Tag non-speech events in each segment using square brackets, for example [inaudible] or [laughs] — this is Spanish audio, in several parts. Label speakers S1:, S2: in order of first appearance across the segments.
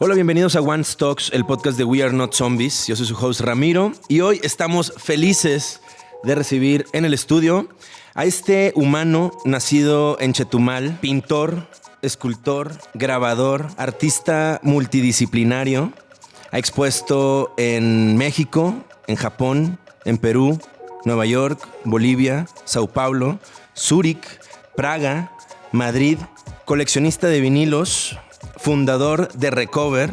S1: Hola, bienvenidos a One Stocks, el podcast de We Are Not Zombies. Yo soy su host Ramiro y hoy estamos felices de recibir en el estudio a este humano nacido en Chetumal, pintor, escultor, grabador, artista multidisciplinario. Ha expuesto en México, en Japón, en Perú, Nueva York, Bolivia, Sao Paulo, Zúrich, Praga, Madrid, coleccionista de vinilos, fundador de Recover,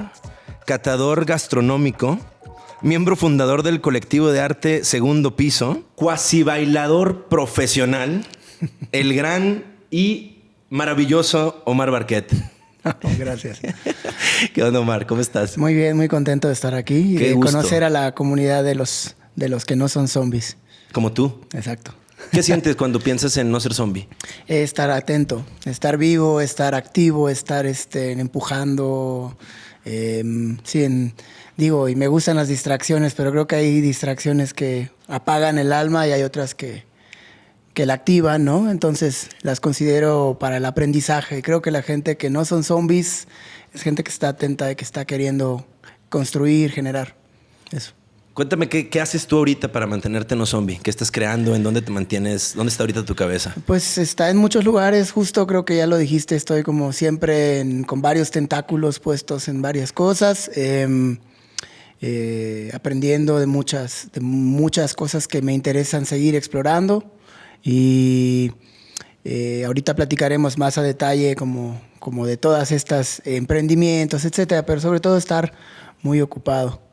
S1: catador gastronómico, miembro fundador del colectivo de arte Segundo Piso, cuasi bailador profesional, [laughs] el gran y maravilloso Omar Barquet. [laughs]
S2: Gracias.
S1: ¿Qué onda, Omar? ¿Cómo estás?
S2: Muy bien, muy contento de estar aquí y
S1: Qué
S2: de
S1: gusto.
S2: conocer a la comunidad de los, de los que no son zombies.
S1: Como tú.
S2: Exacto.
S1: ¿Qué sientes cuando piensas en no ser zombie?
S2: Eh, Estar atento, estar vivo, estar activo, estar este, empujando. eh, sí, digo, y me gustan las distracciones, pero creo que hay distracciones que apagan el alma y hay otras que, que la activan, ¿no? Entonces las considero para el aprendizaje. Creo que la gente que no son zombies es gente que está atenta y que está queriendo construir, generar. Eso.
S1: Cuéntame, ¿qué, qué haces tú ahorita para mantenerte no zombie? ¿Qué estás creando? ¿En dónde te mantienes? ¿Dónde está ahorita tu cabeza?
S2: Pues está en muchos lugares, justo creo que ya lo dijiste, estoy como siempre con varios tentáculos puestos en varias cosas, em, eh, aprendiendo de muchas, de muchas cosas que me interesan seguir explorando y eh, ahorita platicaremos más a detalle como, como de todas estas emprendimientos, etcétera, pero sobre todo estar muy ocupado.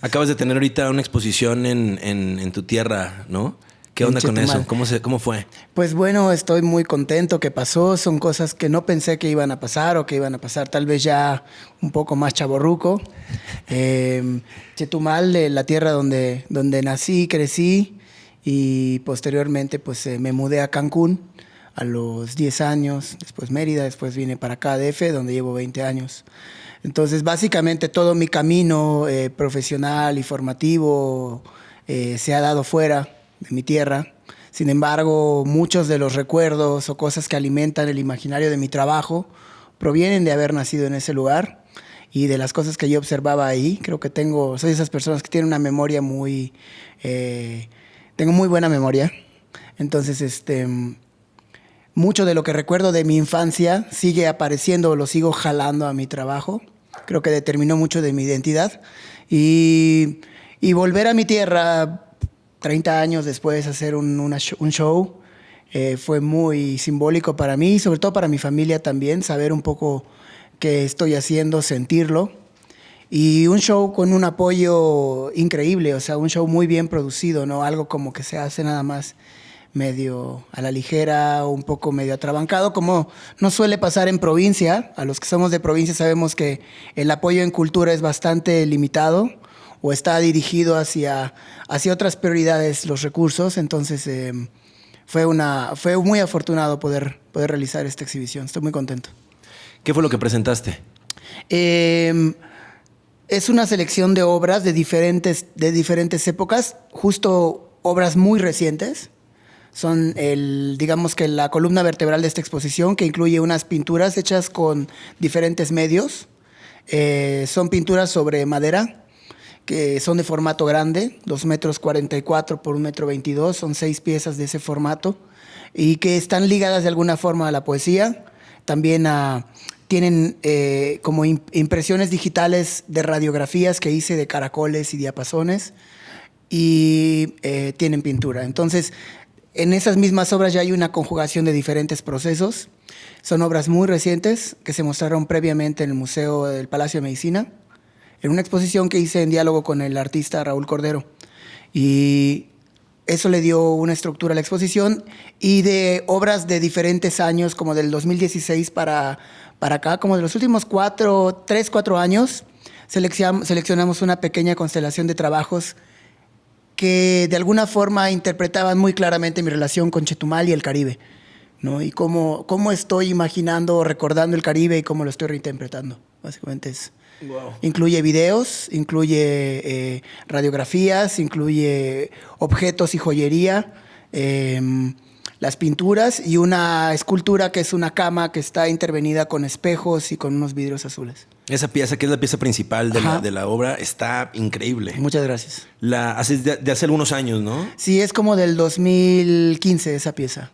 S1: Acabas de tener ahorita una exposición en, en- en tu tierra, ¿no? ¿Qué onda con eso? ¿Cómo, se, ¿Cómo fue?
S2: Pues bueno, estoy muy contento que pasó. Son cosas que no pensé que iban a pasar o que iban a pasar tal vez ya un poco más chaborruco. Eh, Chetumal, eh, la tierra donde, donde nací, crecí y posteriormente pues eh, me mudé a Cancún a los 10 años, después Mérida, después vine para acá, DF, donde llevo 20 años. Entonces, básicamente todo mi camino eh, profesional y formativo eh, se ha dado fuera de mi tierra. Sin embargo, muchos de los recuerdos o cosas que alimentan el imaginario de mi trabajo provienen de haber nacido en ese lugar y de las cosas que yo observaba ahí. Creo que tengo, soy esas personas que tienen una memoria muy, eh, tengo muy buena memoria. Entonces, este, mucho de lo que recuerdo de mi infancia sigue apareciendo, lo sigo jalando a mi trabajo. Creo que determinó mucho de mi identidad. Y, y volver a mi tierra 30 años después hacer un, una un show eh, fue muy simbólico para mí y sobre todo para mi familia también, saber un poco qué estoy haciendo, sentirlo. Y un show con un apoyo increíble, o sea, un show muy bien producido, ¿no? Algo como que se hace nada más medio a la ligera, un poco medio atrabancado, como no suele pasar en provincia. A los que somos de provincia sabemos que el apoyo en cultura es bastante limitado o está dirigido hacia, hacia otras prioridades los recursos. Entonces, eh, fue, una, fue muy afortunado poder, poder realizar esta exhibición. Estoy muy contento.
S1: ¿Qué fue lo que presentaste?
S2: Eh, es una selección de obras de diferentes, de diferentes épocas, justo obras muy recientes. Son el, digamos que la columna vertebral de esta exposición, que incluye unas pinturas hechas con diferentes medios. Eh, son pinturas sobre madera, que son de formato grande, 2 metros 44 por 1 metro 22, son seis piezas de ese formato, y que están ligadas de alguna forma a la poesía, también a, tienen eh, como im- impresiones digitales de radiografías que hice de caracoles y diapasones, y eh, tienen pintura. Entonces, en esas mismas obras ya hay una conjugación de diferentes procesos. Son obras muy recientes que se mostraron previamente en el Museo del Palacio de Medicina, en una exposición que hice en diálogo con el artista Raúl Cordero. Y eso le dio una estructura a la exposición y de obras de diferentes años, como del 2016 para, para acá, como de los últimos cuatro, tres, cuatro años, seleccion- seleccionamos una pequeña constelación de trabajos que de alguna forma interpretaban muy claramente mi relación con Chetumal y el Caribe, ¿no? Y cómo, cómo estoy imaginando o recordando el Caribe y cómo lo estoy reinterpretando. Básicamente es... Incluye videos, incluye eh, radiografías, incluye objetos y joyería. eh, las pinturas y una escultura que es una cama que está intervenida con espejos y con unos vidrios azules.
S1: Esa pieza, que es la pieza principal de, la, de la, obra, está increíble.
S2: Muchas gracias.
S1: La haces de, hace algunos años, ¿no?
S2: Sí, es como del 2015 esa pieza.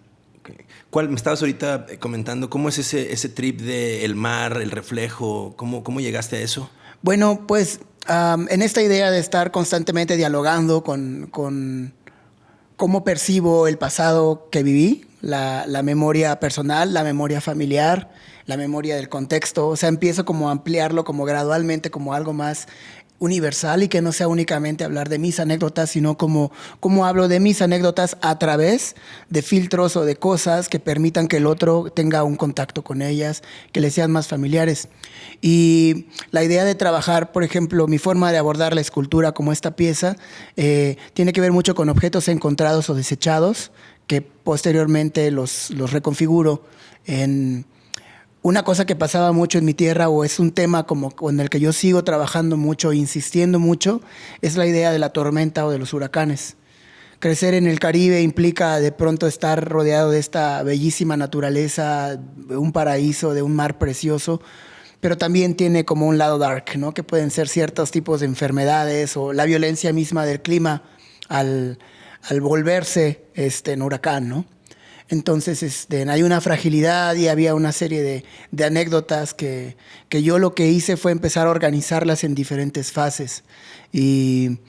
S1: ¿Cuál, me estabas ahorita eh, comentando, ¿cómo es ese, ese trip del mar, el reflejo? ¿Cómo, ¿Cómo llegaste a eso?
S2: Bueno, pues en esta idea de estar constantemente dialogando con, con cómo percibo el pasado que viví, la, la, memoria personal, la memoria familiar, la memoria del contexto. O sea, empiezo como a ampliarlo como gradualmente, como algo más universal y que no sea únicamente hablar de mis anécdotas, sino como, como hablo de mis anécdotas a través de filtros o de cosas que permitan que el otro tenga un contacto con ellas, que le sean más familiares. Y la idea de trabajar, por ejemplo, mi forma de abordar la escultura como esta pieza, eh, tiene que ver mucho con objetos encontrados o desechados, que posteriormente los, los reconfiguro en una cosa que pasaba mucho en mi tierra o es un tema como con el que yo sigo trabajando mucho, insistiendo mucho, es la idea de la tormenta o de los huracanes. Crecer en el Caribe implica de pronto estar rodeado de esta bellísima naturaleza, de un paraíso, de un mar precioso, pero también tiene como un lado dark, ¿no? que pueden ser ciertos tipos de enfermedades o la violencia misma del clima al, al volverse este, en huracán. ¿no? Entonces este, hay una fragilidad y había una serie de, anécdotas que, yo lo que hice fue empezar a organizarlas en diferentes fases. Y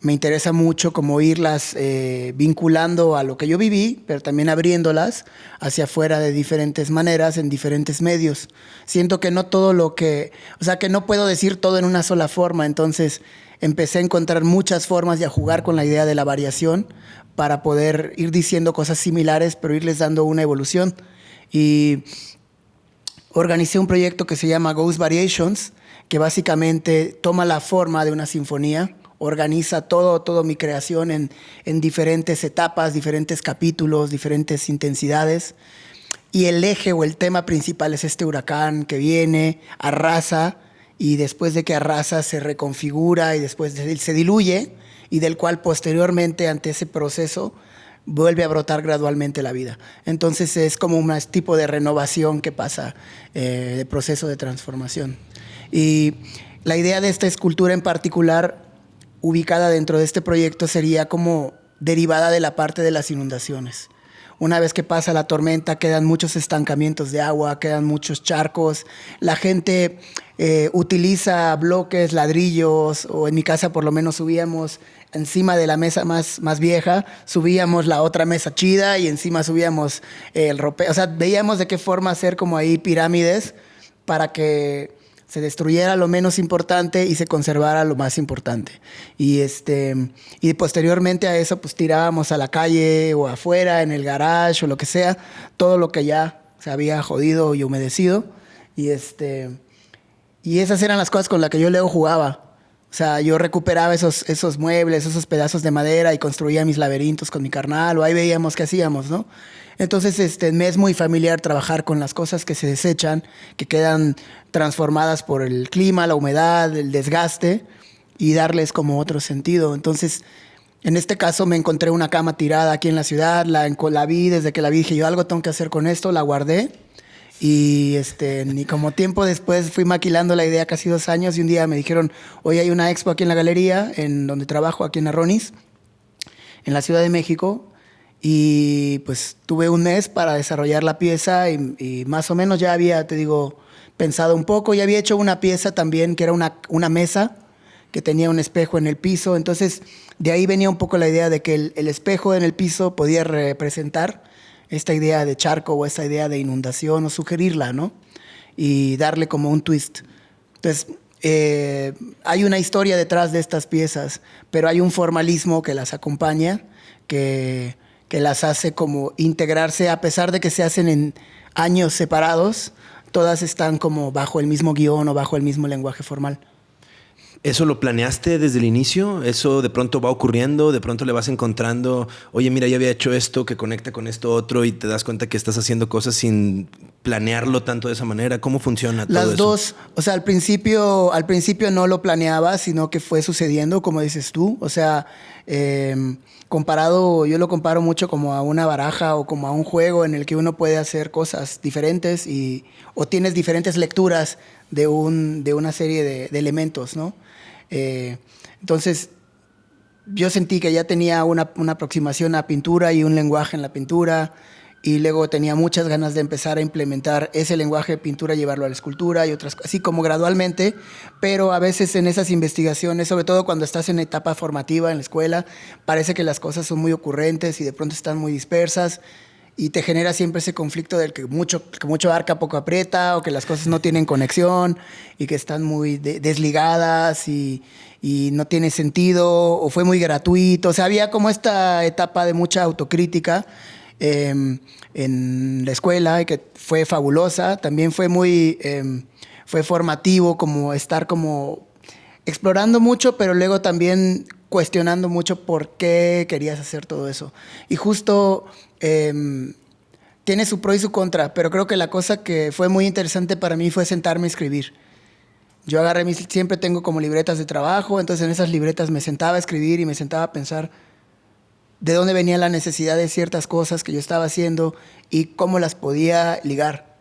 S2: me interesa mucho como irlas eh, vinculando a lo que yo viví, pero también abriéndolas hacia afuera de diferentes maneras, en diferentes medios. Siento que no todo lo que, o sea, que no puedo decir todo en una sola forma, entonces empecé a encontrar muchas formas y a jugar con la idea de la variación para poder ir diciendo cosas similares, pero irles dando una evolución. Y organicé un proyecto que se llama Ghost Variations, que básicamente toma la forma de una sinfonía, organiza todo, todo mi creación en, en diferentes etapas, diferentes capítulos, diferentes intensidades. Y el eje o el tema principal es este huracán que viene, arrasa, y después de que arrasa se reconfigura y después se diluye y del cual posteriormente ante ese proceso vuelve a brotar gradualmente la vida. Entonces es como un tipo de renovación que pasa, eh, de proceso de transformación. Y la idea de esta escultura en particular, ubicada dentro de este proyecto, sería como derivada de la parte de las inundaciones. Una vez que pasa la tormenta, quedan muchos estancamientos de agua, quedan muchos charcos. La gente eh, utiliza bloques, ladrillos, o en mi casa por lo menos subíamos encima de la mesa más, más vieja, subíamos la otra mesa chida y encima subíamos el ropero. O sea, veíamos de qué forma hacer como ahí pirámides para que se destruyera lo menos importante y se conservara lo más importante. Y, este, y posteriormente a eso, pues tirábamos a la calle o afuera, en el garage o lo que sea, todo lo que ya se había jodido y humedecido. Y este y esas eran las cosas con las que yo luego jugaba. O sea, yo recuperaba esos, esos muebles, esos pedazos de madera y construía mis laberintos con mi carnal, o ahí veíamos qué hacíamos, ¿no? Entonces, este, me es muy familiar trabajar con las cosas que se desechan, que quedan transformadas por el clima, la humedad, el desgaste, y darles como otro sentido. Entonces, en este caso me encontré una cama tirada aquí en la ciudad, la, la vi, desde que la vi dije, yo algo tengo que hacer con esto, la guardé y este, ni como tiempo después fui maquilando la idea casi dos años y un día me dijeron, hoy hay una expo aquí en la galería, en donde trabajo, aquí en Arronis, en la Ciudad de México. Y pues tuve un mes para desarrollar la pieza y, más o menos ya había, te digo, pensado un poco y había hecho una pieza también que era una, una mesa que tenía un espejo en el piso. Entonces de ahí venía un poco la idea de que el, el espejo en el piso podía representar esta idea de charco o esta idea de inundación o sugerirla, ¿no? Y darle como un twist. Entonces, eh, hay una historia detrás de estas piezas, pero hay un formalismo que las acompaña, que, que las hace como integrarse, a pesar de que se hacen en años separados, todas están como bajo el mismo guion o bajo el mismo lenguaje formal.
S1: ¿Eso lo planeaste desde el inicio? ¿Eso de pronto va ocurriendo? ¿De pronto le vas encontrando, oye, mira, ya había hecho esto que conecta con esto otro y te das cuenta que estás haciendo cosas sin planearlo tanto de esa manera? ¿Cómo funciona todo
S2: Las dos, o sea, al principio, al principio no lo planeaba, sino que fue sucediendo, como dices tú. O sea, em, comparado, yo lo comparo mucho como a una baraja o como a un juego en el que uno puede hacer cosas diferentes y, o tienes diferentes lecturas de, un, de una serie de, de elementos, ¿no? Eh, entonces, yo sentí que ya tenía una, aproximación a pintura y un lenguaje en la pintura y luego tenía muchas ganas de empezar a implementar ese lenguaje de pintura, llevarlo a la escultura y otras así como gradualmente, pero a veces en esas investigaciones, sobre todo cuando estás en etapa formativa en la escuela, parece que las cosas son muy ocurrentes y de pronto están muy dispersas y te genera siempre ese conflicto del que mucho, que mucho arca, poco aprieta, o que las cosas no tienen conexión y que están muy desligadas y, y, no tiene sentido, o fue muy gratuito. O sea, había como esta etapa de mucha autocrítica em, en la escuela y que fue fabulosa. También fue muy, em, fue formativo como estar como explorando mucho, pero luego también cuestionando mucho por qué querías hacer todo eso. Y justo Em, tiene su pro y su contra, pero creo que la cosa que fue muy interesante para mí fue sentarme a escribir. Yo agarré mis, siempre tengo como libretas de trabajo, entonces en esas libretas me sentaba a escribir y me sentaba a pensar de dónde venía la necesidad de ciertas cosas que yo estaba haciendo y cómo las podía ligar.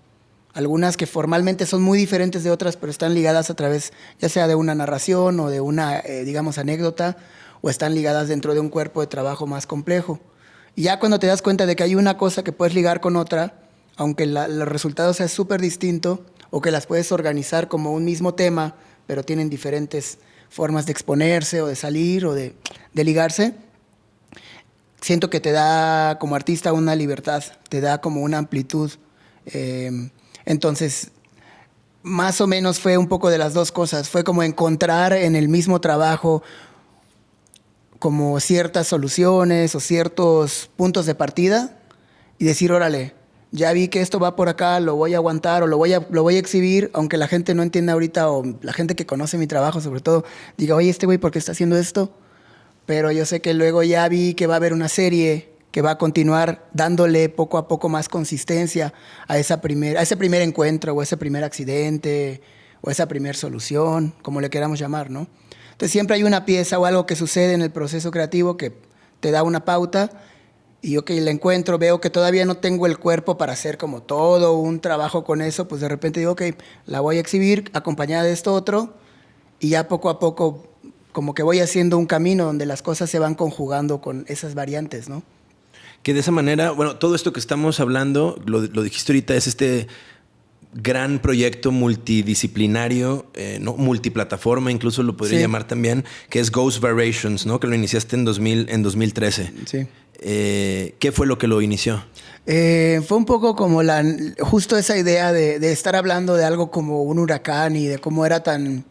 S2: Algunas que formalmente son muy diferentes de otras, pero están ligadas a través ya sea de una narración o de una, eh, digamos, anécdota, o están ligadas dentro de un cuerpo de trabajo más complejo. Y ya cuando te das cuenta de que hay una cosa que puedes ligar con otra, aunque la, el resultado sea súper distinto, o que las puedes organizar como un mismo tema, pero tienen diferentes formas de exponerse o de salir o de, ligarse, siento que te da como artista una libertad, te da como una amplitud. Em, entonces, más o menos fue un poco de las dos cosas. Fue como encontrar en el mismo trabajo como ciertas soluciones o ciertos puntos de partida y decir, órale, ya vi que esto va por acá, lo voy a aguantar o lo voy a, lo voy a exhibir, aunque la gente no entienda ahorita o la gente que conoce mi trabajo sobre todo diga, oye, este güey, ¿por qué está haciendo esto? Pero yo sé que luego ya vi que va a haber una serie que va a continuar dándole poco a poco más consistencia a, esa primer, a ese primer encuentro o ese primer accidente o esa primera solución, como le queramos llamar, ¿no? Entonces siempre hay una pieza o algo que sucede en el proceso creativo que te da una pauta y yo que la encuentro, veo que todavía no tengo el cuerpo para hacer como todo un trabajo con eso, pues de repente digo, ok, la voy a exhibir acompañada de esto otro y ya poco a poco como que voy haciendo un camino donde las cosas se van conjugando con esas variantes, ¿no?
S1: Que de esa manera, bueno, todo esto que estamos hablando, lo, lo dijiste ahorita, es este gran proyecto multidisciplinario, eh, ¿no? multiplataforma, incluso lo podría llamar también, que es Ghost Variations, ¿no? que lo iniciaste en, 2000, en 2013.
S2: Sí.
S1: Eh, ¿Qué fue lo que lo inició?
S2: Eh, fue un poco como la, justo esa idea de, de, estar hablando de algo como un huracán y de cómo era tan...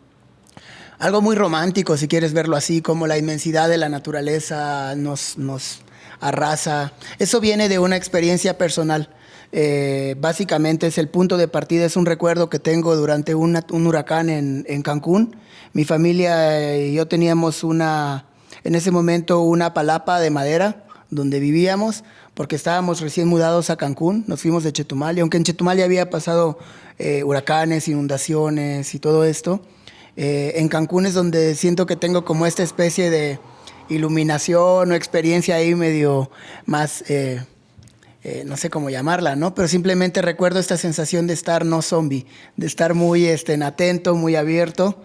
S2: Algo muy romántico, si quieres verlo así, como la inmensidad de la naturaleza nos, nos arrasa. Eso viene de una experiencia personal. Eh, básicamente es el punto de partida, es un recuerdo que tengo durante un huracán en, Cancún. Mi familia y yo teníamos una, en ese momento una palapa de madera donde vivíamos, porque estábamos recién mudados a Cancún, nos fuimos de Chetumal, y aunque en Chetumal ya había pasado eh, huracanes, inundaciones y todo esto, eh, en Cancún es donde siento que tengo como esta especie de iluminación o experiencia ahí medio más eh, no sé cómo llamarla, ¿no? Pero simplemente recuerdo esta sensación de estar no zombie, de estar muy este, atento, muy abierto.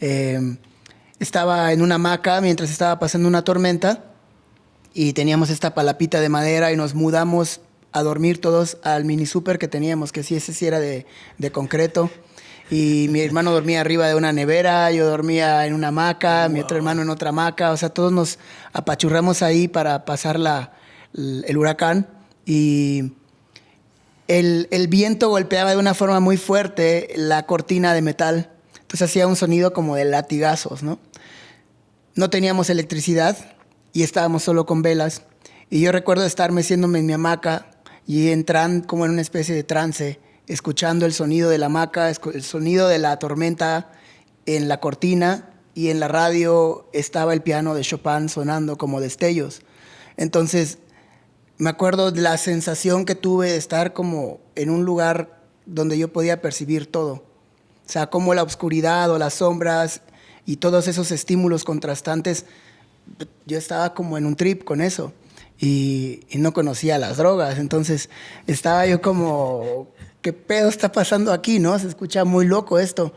S2: Eh, estaba en una hamaca mientras estaba pasando una tormenta y teníamos esta palapita de madera y nos mudamos a dormir todos al mini super que teníamos, que sí, ese sí era de, de concreto. Y mi hermano dormía arriba de una nevera, yo dormía en una hamaca, mi otro hermano en otra hamaca. O sea, todos nos apachurramos ahí para pasar la, el huracán y el, el, viento golpeaba de una forma muy fuerte la cortina de metal. Entonces hacía un sonido como de latigazos, ¿no? No teníamos electricidad y estábamos solo con velas. Y yo recuerdo estar meciéndome en mi hamaca y entrar como en una especie de trance, escuchando el sonido de la hamaca, el sonido de la tormenta en la cortina y en la radio estaba el piano de Chopin sonando como destellos. Entonces, me acuerdo de la sensación que tuve de estar como en un lugar donde yo podía percibir todo. O sea, como la oscuridad o las sombras y todos esos estímulos contrastantes, yo estaba como en un trip con eso y, no conocía las drogas. Entonces, estaba yo como, ¿qué pedo está pasando aquí? ¿No? Se escucha muy loco esto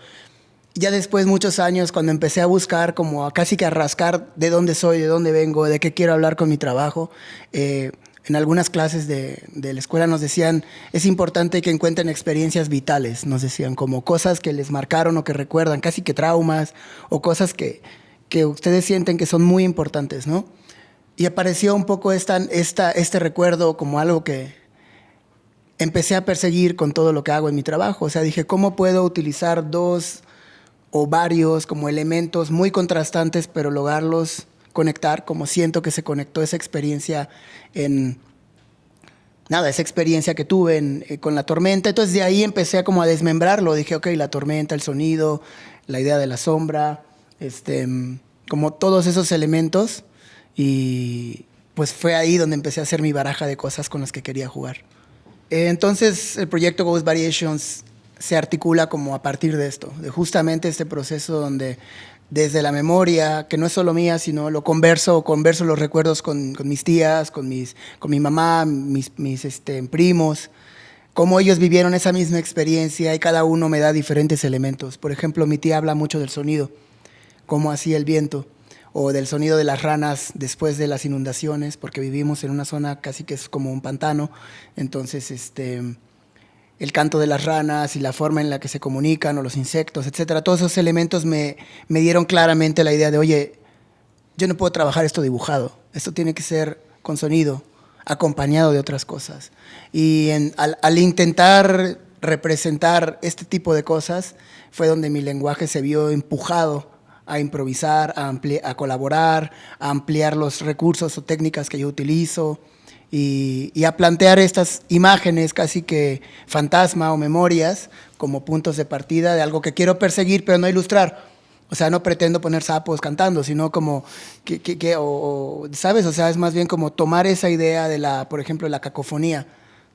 S2: ya después, muchos años, cuando empecé a buscar, como a casi que a rascar de dónde soy, de dónde vengo, de qué quiero hablar con mi trabajo, eh, en algunas clases de, de, la escuela nos decían, es importante que encuentren experiencias vitales, nos decían, como cosas que les marcaron o que recuerdan, casi que traumas, o cosas que, que ustedes sienten que son muy importantes, ¿no? Y apareció un poco esta, esta, este recuerdo como algo que empecé a perseguir con todo lo que hago en mi trabajo. O sea, dije, ¿cómo puedo utilizar dos o varios como elementos muy contrastantes, pero lograrlos conectar, como siento que se conectó esa experiencia en, nada, esa experiencia que tuve eh, con la tormenta. Entonces de ahí empecé a como a desmembrarlo. Dije, ok, la tormenta, el sonido, la idea de la sombra, este, como todos esos elementos. Y pues fue ahí donde empecé a hacer mi baraja de cosas con las que quería jugar. Eh, entonces el proyecto Ghost Variations se articula como a partir de esto, de justamente este proceso donde desde la memoria, que no es solo mía, sino lo converso, converso los recuerdos con, mis tías, con, mis, con mi mamá, mis, mis este, primos, cómo ellos vivieron esa misma experiencia y cada uno me da diferentes elementos. Por ejemplo, mi tía habla mucho del sonido, cómo hacía el viento, o del sonido de las ranas después de las inundaciones, porque vivimos en una zona casi que es como un pantano, entonces este el canto de las ranas y la forma en la que se comunican o los insectos, etcétera. Todos esos elementos me, me dieron claramente la idea de, oye, yo no puedo trabajar esto dibujado, esto tiene que ser con sonido, acompañado de otras cosas. Y al, al, intentar representar este tipo de cosas, fue donde mi lenguaje se vio empujado a improvisar, a, a colaborar, a ampliar los recursos o técnicas que yo utilizo, y, a plantear estas imágenes casi que fantasma o memorias como puntos de partida de algo que quiero perseguir pero no ilustrar. O sea, no pretendo poner sapos cantando, sino como, que, que, o, ¿sabes? O sea, es más bien como tomar esa idea de la, por ejemplo, la cacofonía,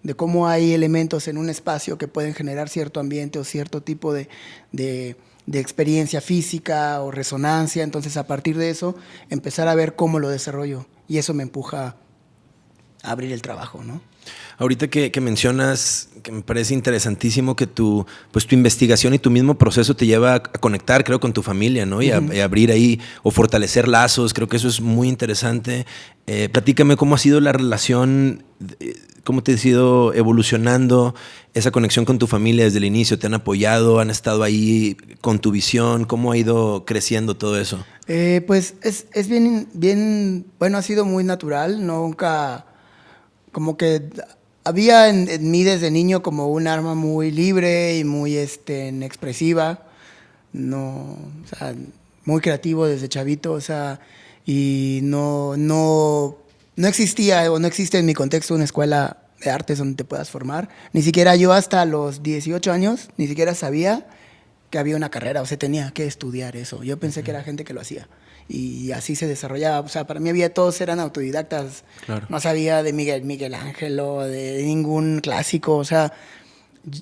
S2: de cómo hay elementos en un espacio que pueden generar cierto ambiente o cierto tipo de, de, de experiencia física o resonancia. Entonces, a partir de eso, empezar a ver cómo lo desarrollo. Y eso me empuja abrir el trabajo, ¿no?
S1: Ahorita que, mencionas, que me parece interesantísimo que tu, pues tu investigación y tu mismo proceso te lleva a conectar, creo, con tu familia, ¿no? Y, a, abrir ahí o fortalecer lazos, creo que eso es muy interesante. Eh, platícame cómo ha sido la relación, cómo te ha ido evolucionando esa conexión con tu familia desde el inicio, ¿te han apoyado, han estado ahí con tu visión? ¿Cómo ha ido creciendo todo eso?
S2: Eh, pues es, es bien, bien, bueno, ha sido muy natural, nunca como que había en, mí desde niño como un arma muy libre y muy este, expresiva, no, o sea, muy creativo desde chavito, o sea, y no, no, no existía o no existe en mi contexto una escuela de artes donde te puedas formar. Ni siquiera yo hasta los 18 años, ni siquiera sabía que había una carrera, o sea, tenía que estudiar eso. Yo pensé que era gente que lo hacía y así se desarrollaba. O sea, para mí había todos eran autodidactas. No sabía de Miguel, Miguel Ángel o de, ningún clásico. O sea,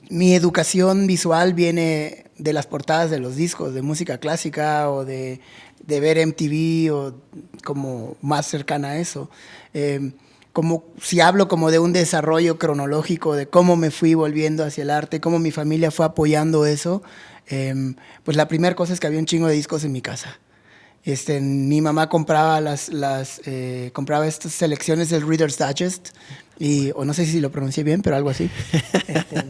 S2: mi educación visual viene de las portadas de los discos de música clásica o de, de ver MTV o como más cercana a eso. Eh, como si hablo como de un desarrollo cronológico de cómo me fui volviendo hacia el arte, cómo mi familia fue apoyando eso, eh, pues la primera cosa es que había un chingo de discos en mi casa. Este, mi mamá compraba las, las eh, compraba estas selecciones del Reader's Digest y o no sé si lo pronuncié bien, pero algo así. Este,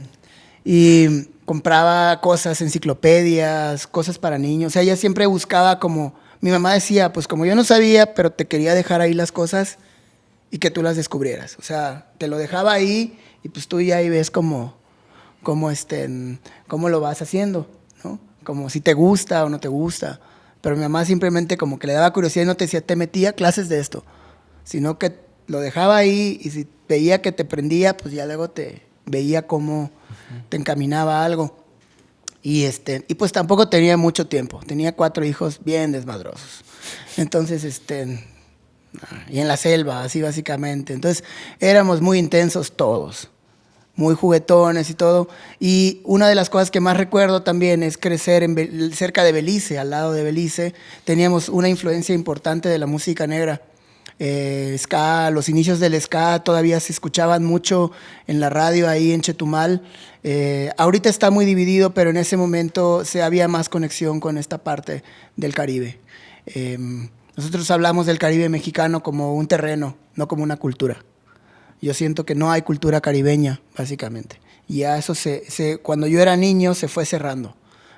S2: y compraba cosas, enciclopedias, cosas para niños. O sea, ella siempre buscaba como mi mamá decía, pues como yo no sabía, pero te quería dejar ahí las cosas y que tú las descubrieras. O sea, te lo dejaba ahí y pues tú ya ahí ves cómo, cómo, este, cómo lo vas haciendo, ¿no? Como si te gusta o no te gusta pero mi mamá simplemente como que le daba curiosidad y no te decía, te metía clases de esto, sino que lo dejaba ahí y si veía que te prendía, pues ya luego te veía cómo te encaminaba algo. Y, este, y pues tampoco tenía mucho tiempo. Tenía cuatro hijos bien desmadrosos. Entonces, este, y en la selva, así básicamente. Entonces, éramos muy intensos todos, muy juguetones y todo. Y una de las cosas que más recuerdo también es crecer cerca de Belice, al lado de Belice. Teníamos una influencia importante de la música negra. Eh, ska, los inicios del ska todavía se escuchaban mucho en la radio ahí en Chetumal. Eh, ahorita está muy dividido, pero en ese momento se había más conexión con esta parte del Caribe. Em, nosotros hablamos del Caribe mexicano como un terreno, no como una cultura. Yo siento que no hay cultura caribeña, básicamente. Y a eso se, cuando yo era niño se fue cerrando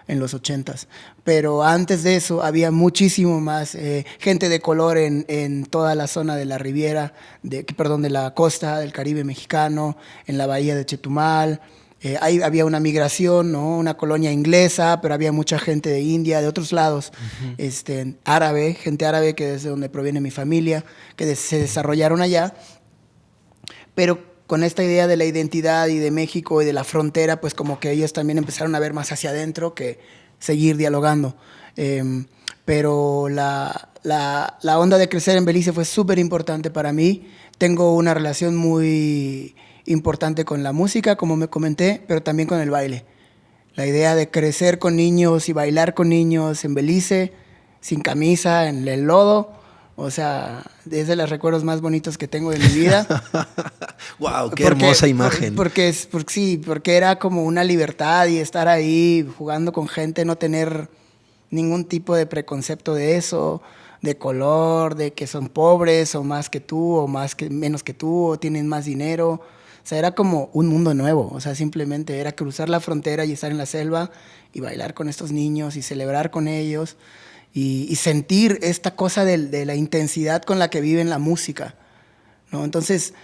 S2: en los ochentas. Pero antes de eso había muchísimo más eh, gente de color en, en, toda la zona de la Riviera, de, perdón, de la costa del Caribe mexicano, en la bahía de Chetumal, eh, ahí había una migración, ¿no? una colonia inglesa, pero había mucha gente de India, de otros lados, este, árabe, gente árabe que desde donde proviene mi familia, que se desarrollaron allá. Pero con esta idea de la identidad y de México y de la frontera, pues como que ellos también empezaron a ver más hacia adentro que seguir dialogando. Em, pero la, la, la onda de crecer en Belice fue súper importante para mí. Tengo una relación muy importante con la música, como me comenté, pero también con el baile. La idea de crecer con niños y bailar con niños en Belice, sin camisa, en el lodo, o sea, es de los recuerdos más bonitos que tengo de mi vida. [laughs]
S1: wow, qué hermosa imagen.
S2: porque, es, porque sí, porque era como una libertad y estar ahí jugando con gente, no tener ningún tipo de preconcepto de eso, de color, de que son pobres o más que tú o más que menos que tú o tienen más dinero. O sea, era como un mundo nuevo, o sea, simplemente era cruzar la frontera y estar en la selva y bailar con estos niños y celebrar con ellos y, sentir esta cosa de, la intensidad con la que viven la música. ¿no? Entonces,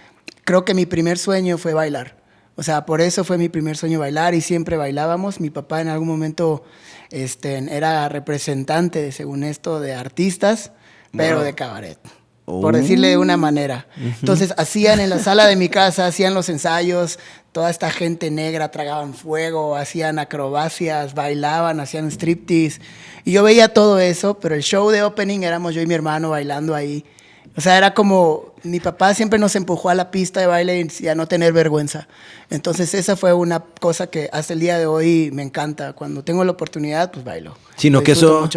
S2: creo que mi primer sueño fue bailar. O sea, por eso fue mi primer sueño bailar y siempre bailábamos. Mi papá en algún momento este, era representante, según esto, de artistas, pero de cabaret por decirle de una oh. manera. Entonces hacían en la sala de mi casa, hacían los ensayos, toda esta gente negra tragaban fuego, hacían acrobacias, bailaban, hacían striptease. Y yo veía todo eso, pero el show de opening éramos yo y mi hermano bailando ahí. O sea, era como, mi papá siempre nos empujó a la pista de baile y a no tener vergüenza. Entonces esa fue una cosa que hasta el día de hoy me encanta. Cuando tengo la oportunidad, pues bailo.
S1: Sino que eso,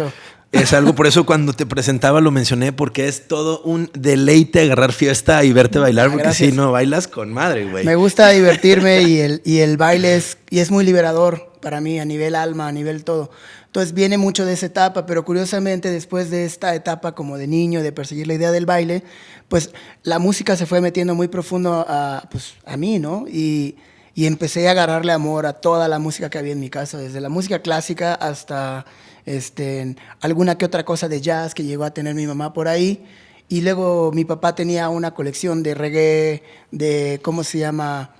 S1: es algo, por eso cuando te presentaba lo mencioné, porque es todo un deleite agarrar fiesta y verte bailar, porque si no, bailas con madre, güey.
S2: Me gusta divertirme y el, y el baile es, y es muy liberador para mí, a nivel alma, a nivel todo. Entonces viene mucho de esa etapa, pero curiosamente después de esta etapa como de niño, de perseguir la idea del baile, pues la música se fue metiendo muy profundo a, pues, a mí, ¿no? Y, y empecé a agarrarle amor a toda la música que había en mi casa, desde la música clásica hasta este, alguna que otra cosa de jazz que llegó a tener mi mamá por ahí. Y luego mi papá tenía una colección de reggae, de, ¿cómo se llama?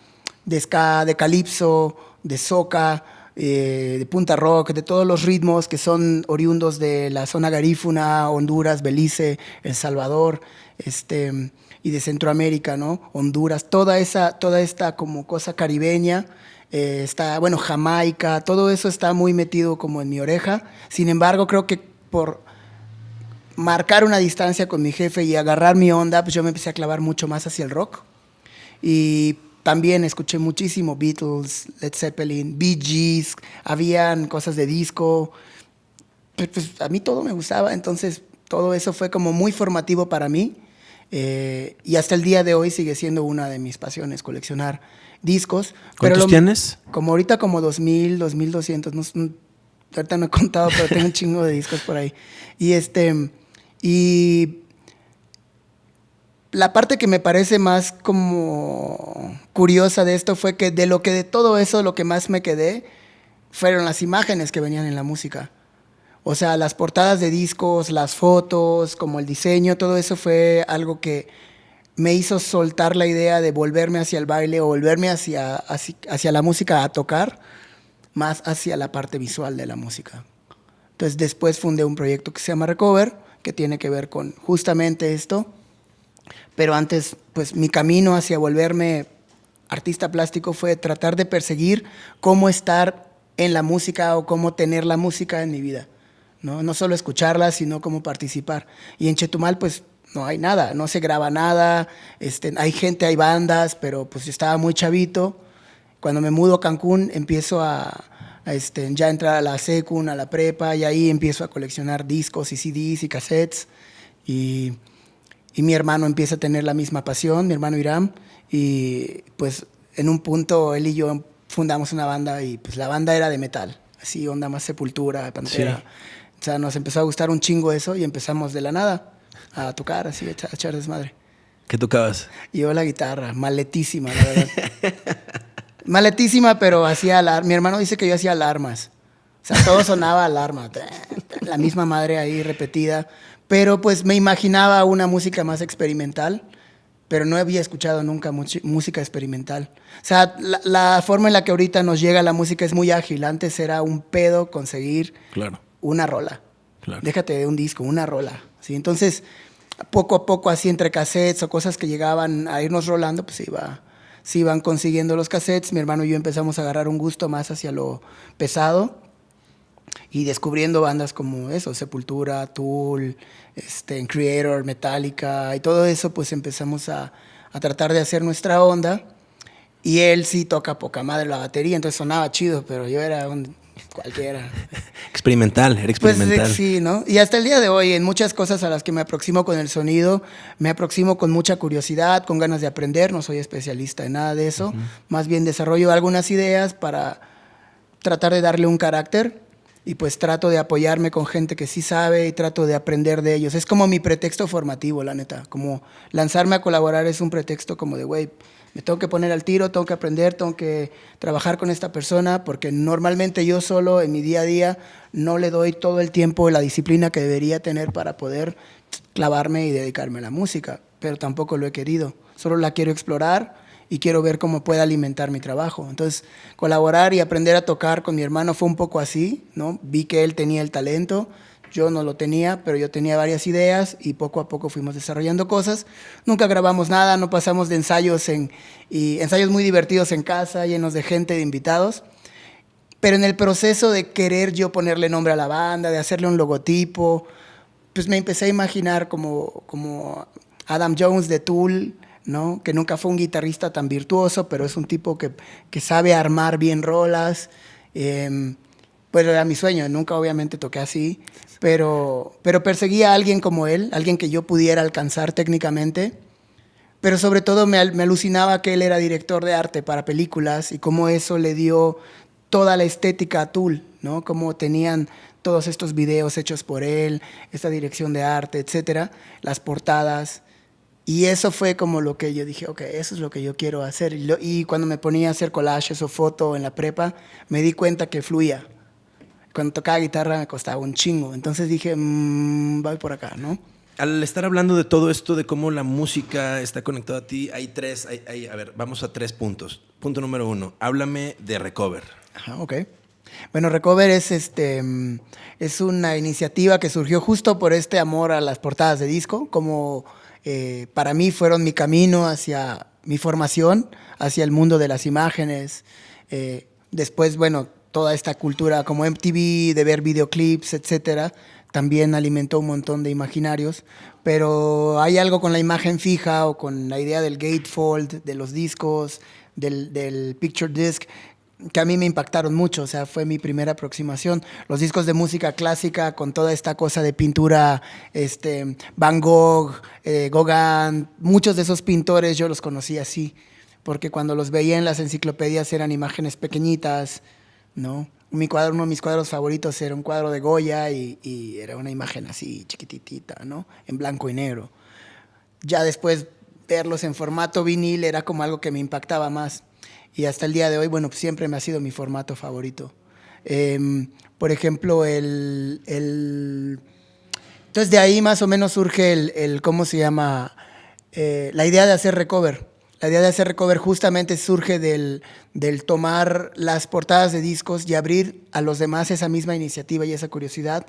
S2: De ska, de calipso, de soca, eh, de punta rock, de todos los ritmos que son oriundos de la zona garífuna, Honduras, Belice, El Salvador, este, y de Centroamérica, ¿no? Honduras, toda esa, toda esta como cosa caribeña eh, está, bueno, Jamaica, todo eso está muy metido como en mi oreja. Sin embargo, creo que por marcar una distancia con mi jefe y agarrar mi onda, pues yo me empecé a clavar mucho más hacia el rock. Y también escuché muchísimo Beatles, Led Zeppelin, Bee Gees, habían cosas de disco. Pues, pues, a mí todo me gustaba, entonces todo eso fue como muy formativo para mí. Eh, y hasta el día de hoy sigue siendo una de mis pasiones, coleccionar discos.
S1: ¿Cuántos pero tienes?
S2: Como ahorita como 2000, 2200, no, ahorita no he contado, pero tengo un [laughs] chingo de discos por ahí. Y este, y la parte que me parece más como curiosa de esto fue que de lo que de todo eso lo que más me quedé fueron las imágenes que venían en la música. O sea, las portadas de discos, las fotos, como el diseño, todo eso fue algo que me hizo soltar la idea de volverme hacia el baile o volverme hacia, hacia, la música a tocar, más hacia la parte visual de la música. Entonces después fundé un proyecto que se llama Recover, que tiene que ver con justamente esto. Pero antes, pues mi camino hacia volverme artista plástico fue tratar de perseguir cómo estar en la música o cómo tener la música en mi vida. No, no solo escucharla, sino cómo participar. Y en Chetumal, pues no hay nada, no se graba nada, este, hay gente, hay bandas, pero pues yo estaba muy chavito. Cuando me mudo a Cancún, empiezo a, este, ya entrar a la secun, a la prepa, y ahí empiezo a coleccionar discos y CDs y cassettes. Y, y mi hermano empieza a tener la misma pasión, mi hermano Iram, y pues en un punto él y yo fundamos una banda y pues la banda era de metal, así onda más sepultura, pantera. O sea, nos empezó a gustar un chingo eso y empezamos de la nada a tocar, así, a echar, desmadre.
S1: ¿Qué tocabas?
S2: Yo la guitarra, maletísima, la verdad. [laughs] maletísima, pero hacía alarmas. Mi hermano dice que yo hacía alarmas. O sea, todo sonaba alarma. La misma madre ahí repetida. Pero pues me imaginaba una música más experimental, pero no había escuchado nunca música experimental. O sea, la, forma en la que ahorita nos llega la música es muy ágil. Antes era un pedo conseguir
S1: claro.
S2: una rola. Déjate de un disco, una rola. ¿sí? Entonces, poco a poco, así entre cassettes o cosas que llegaban a irnos rolando, pues iba, se iban consiguiendo los cassettes. Mi hermano y yo empezamos a agarrar un gusto más hacia lo pesado y descubriendo bandas como eso, Sepultura, Tool, este, Creator, Metallica y todo eso, pues empezamos a, a tratar de hacer nuestra onda. Y él sí toca poca madre la batería, entonces sonaba chido, pero yo era un cualquiera. [laughs]
S1: Experimental, era pues, experimental.
S2: Pues sí, ¿no? Y hasta el día de hoy, en muchas cosas a las que me aproximo con el sonido, me aproximo con mucha curiosidad, con ganas de aprender, no soy especialista en nada de eso, más bien desarrollo algunas ideas para tratar de darle un carácter y pues trato de apoyarme con gente que sí sabe y trato de aprender de ellos. Es como mi pretexto formativo, la neta. Como lanzarme a colaborar es un pretexto como de, güey, tengo que poner al tiro, tengo que aprender, tengo que trabajar con esta persona, porque normalmente yo solo en mi día a día no le doy todo el tiempo y la disciplina que debería tener para poder clavarme y dedicarme a la música, pero tampoco lo he querido. Solo la quiero explorar y quiero ver cómo puede alimentar mi trabajo. Entonces, colaborar y aprender a tocar con mi hermano fue un poco así, ¿no? Vi que él tenía el talento, yo no lo tenía, pero yo tenía varias ideas y poco a poco fuimos desarrollando cosas. Nunca grabamos nada, no pasamos de ensayos en y ensayos muy divertidos en casa, llenos de gente, de invitados. Pero en el proceso de querer yo ponerle nombre a la banda, de hacerle un logotipo, pues me empecé a imaginar como, como Adam Jones de Tool, ¿no? que nunca fue un guitarrista tan virtuoso, pero es un tipo que, que sabe armar bien rolas. Eh, pues era mi sueño, nunca obviamente toqué así, pero, pero perseguía a alguien como él, alguien que yo pudiera alcanzar técnicamente, pero sobre todo me, alucinaba que él era director de arte para películas y cómo eso le dio toda la estética a Tool, ¿no? Cómo tenían todos estos videos hechos por él, esta dirección de arte, etcétera, las portadas. Y eso fue como lo que yo dije, ok, eso es lo que yo quiero hacer. Y, cuando me ponía a hacer collages o foto en la prepa, me di cuenta que fluía. Cuando tocaba guitarra me costaba un chingo. Entonces dije, mmm, voy por acá, ¿no?
S1: Al estar hablando de todo esto, de cómo la música está conectada a ti, hay tres, hay, a ver, vamos a tres puntos. Punto número uno, háblame de Recover.
S2: Ajá, ok. Bueno, Recover es, este, es una iniciativa que surgió justo por este amor a las portadas de disco, como eh, para mí fueron mi camino hacia mi formación, hacia el mundo de las imágenes. Eh, después, bueno, toda esta cultura como MTV, de ver videoclips, etcétera, también alimentó un montón de imaginarios. Pero hay algo con la imagen fija o con la idea del gatefold, de los discos, del, del picture disc, que a mí me impactaron mucho, o sea, fue mi primera aproximación. Los discos de música clásica con toda esta cosa de pintura, este, Van Gogh, eh, Gauguin, muchos de esos pintores yo los conocí así, porque cuando los veía en las enciclopedias eran imágenes pequeñitas, ¿no? Mi cuadro, uno de mis cuadros favoritos era un cuadro de Goya y, era una imagen así chiquititita, ¿no? En blanco y negro. Ya después verlos en formato vinil era como algo que me impactaba más y hasta el día de hoy, bueno, pues siempre me ha sido mi formato favorito. Em, por ejemplo, el, el, Entonces de ahí más o menos surge el, el ¿cómo se llama? Eh, la idea de hacer recover. La idea de hacer recover justamente surge del, del, tomar las portadas de discos y abrir a los demás esa misma iniciativa y esa curiosidad,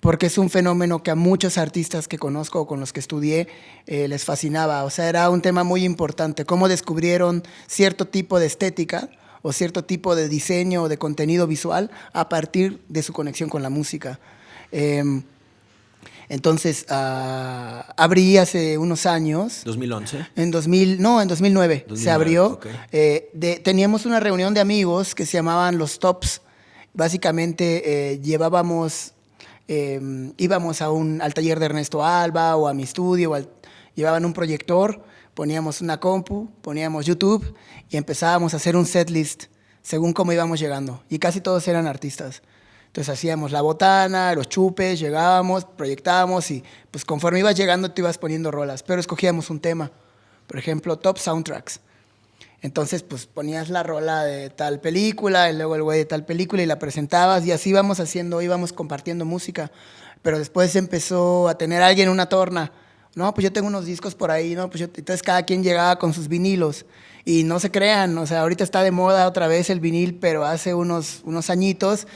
S2: porque es un fenómeno que a muchos artistas que conozco o con los que estudié eh, les fascinaba. O sea, era un tema muy importante, cómo descubrieron cierto tipo de estética o cierto tipo de diseño o de contenido visual a partir de su conexión con la música. Em, entonces, uh, abrí hace unos años.
S1: ¿2011?
S2: En 2000, no, en 2009, se abrió. Eh, teníamos una reunión de amigos que se llamaban los Tops. Básicamente eh, llevábamos, em, íbamos a un, al taller de Ernesto Alba o a mi estudio, llevaban un proyector, poníamos una compu, poníamos YouTube y empezábamos a hacer un setlist según cómo íbamos llegando. Y casi todos eran artistas. Entonces hacíamos la botana, los chupes, llegábamos, proyectábamos y pues conforme ibas llegando te ibas poniendo rolas, pero escogíamos un tema. Por ejemplo, top soundtracks. Entonces, pues ponías la rola de tal película y luego el güey de tal película y la presentabas y así íbamos haciendo, íbamos compartiendo música. Pero después empezó a tener alguien una torna. No, pues yo tengo unos discos por ahí, ¿no? Pues yo, entonces cada quien llegaba con sus vinilos. Y no se crean, o sea, ahorita está de moda otra vez el vinil, pero hace unos, unos añitos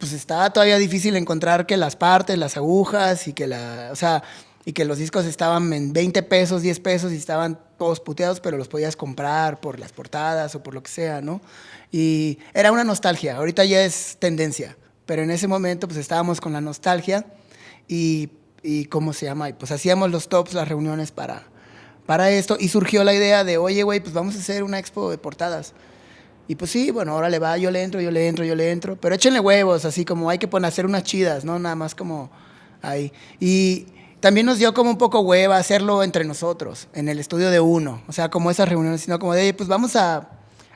S2: pues estaba todavía difícil encontrar que las partes, las agujas y que la, o sea, y que los discos estaban en 20 pesos, 10 pesos y estaban todos puteados, pero los podías comprar por las portadas o por lo que sea, ¿no? Y era una nostalgia, ahorita ya es tendencia, pero en ese momento pues estábamos con la nostalgia y, y ¿cómo se llama? Pues hacíamos los tops, las reuniones para, para esto y surgió la idea de, oye, güey, pues vamos a hacer una expo de portadas. Y pues sí, bueno, ahora le va, yo le entro, yo le entro, yo le entro. Pero échenle huevos, así como hay que poner, hacer unas chidas, ¿no? Nada más como ahí. Y también nos dio como un poco hueva hacerlo entre nosotros, en el estudio de uno. O sea, como esas reuniones, sino como de, pues vamos a,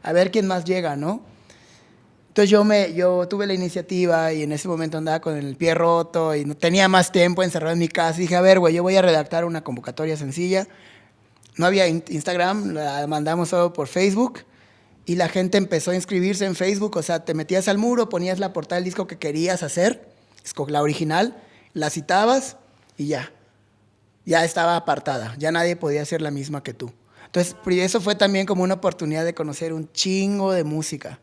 S2: a ver quién más llega, ¿no? Entonces yo, me, yo tuve la iniciativa y en ese momento andaba con el pie roto y no tenía más tiempo encerrado en mi casa. Y dije, a ver, güey, yo voy a redactar una convocatoria sencilla. No había Instagram, la mandamos solo por Facebook y la gente empezó a inscribirse en Facebook, o sea, te metías al muro, ponías la portada del disco que querías hacer, la original, la citabas y ya. Ya estaba apartada, ya nadie podía ser la misma que tú. Entonces, eso fue también como una oportunidad de conocer un chingo de música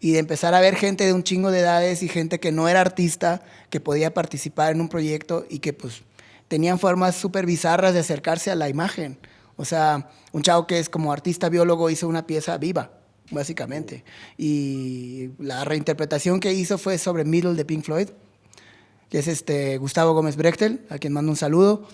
S2: y de empezar a ver gente de un chingo de edades y gente que no era artista, que podía participar en un proyecto y que pues tenían formas súper bizarras de acercarse a la imagen. O sea, un chavo que es como artista biólogo hizo una pieza viva básicamente. Y la reinterpretación que hizo fue sobre Middle de Pink Floyd, que es este Gustavo Gómez Brechtel, a quien mando un saludo.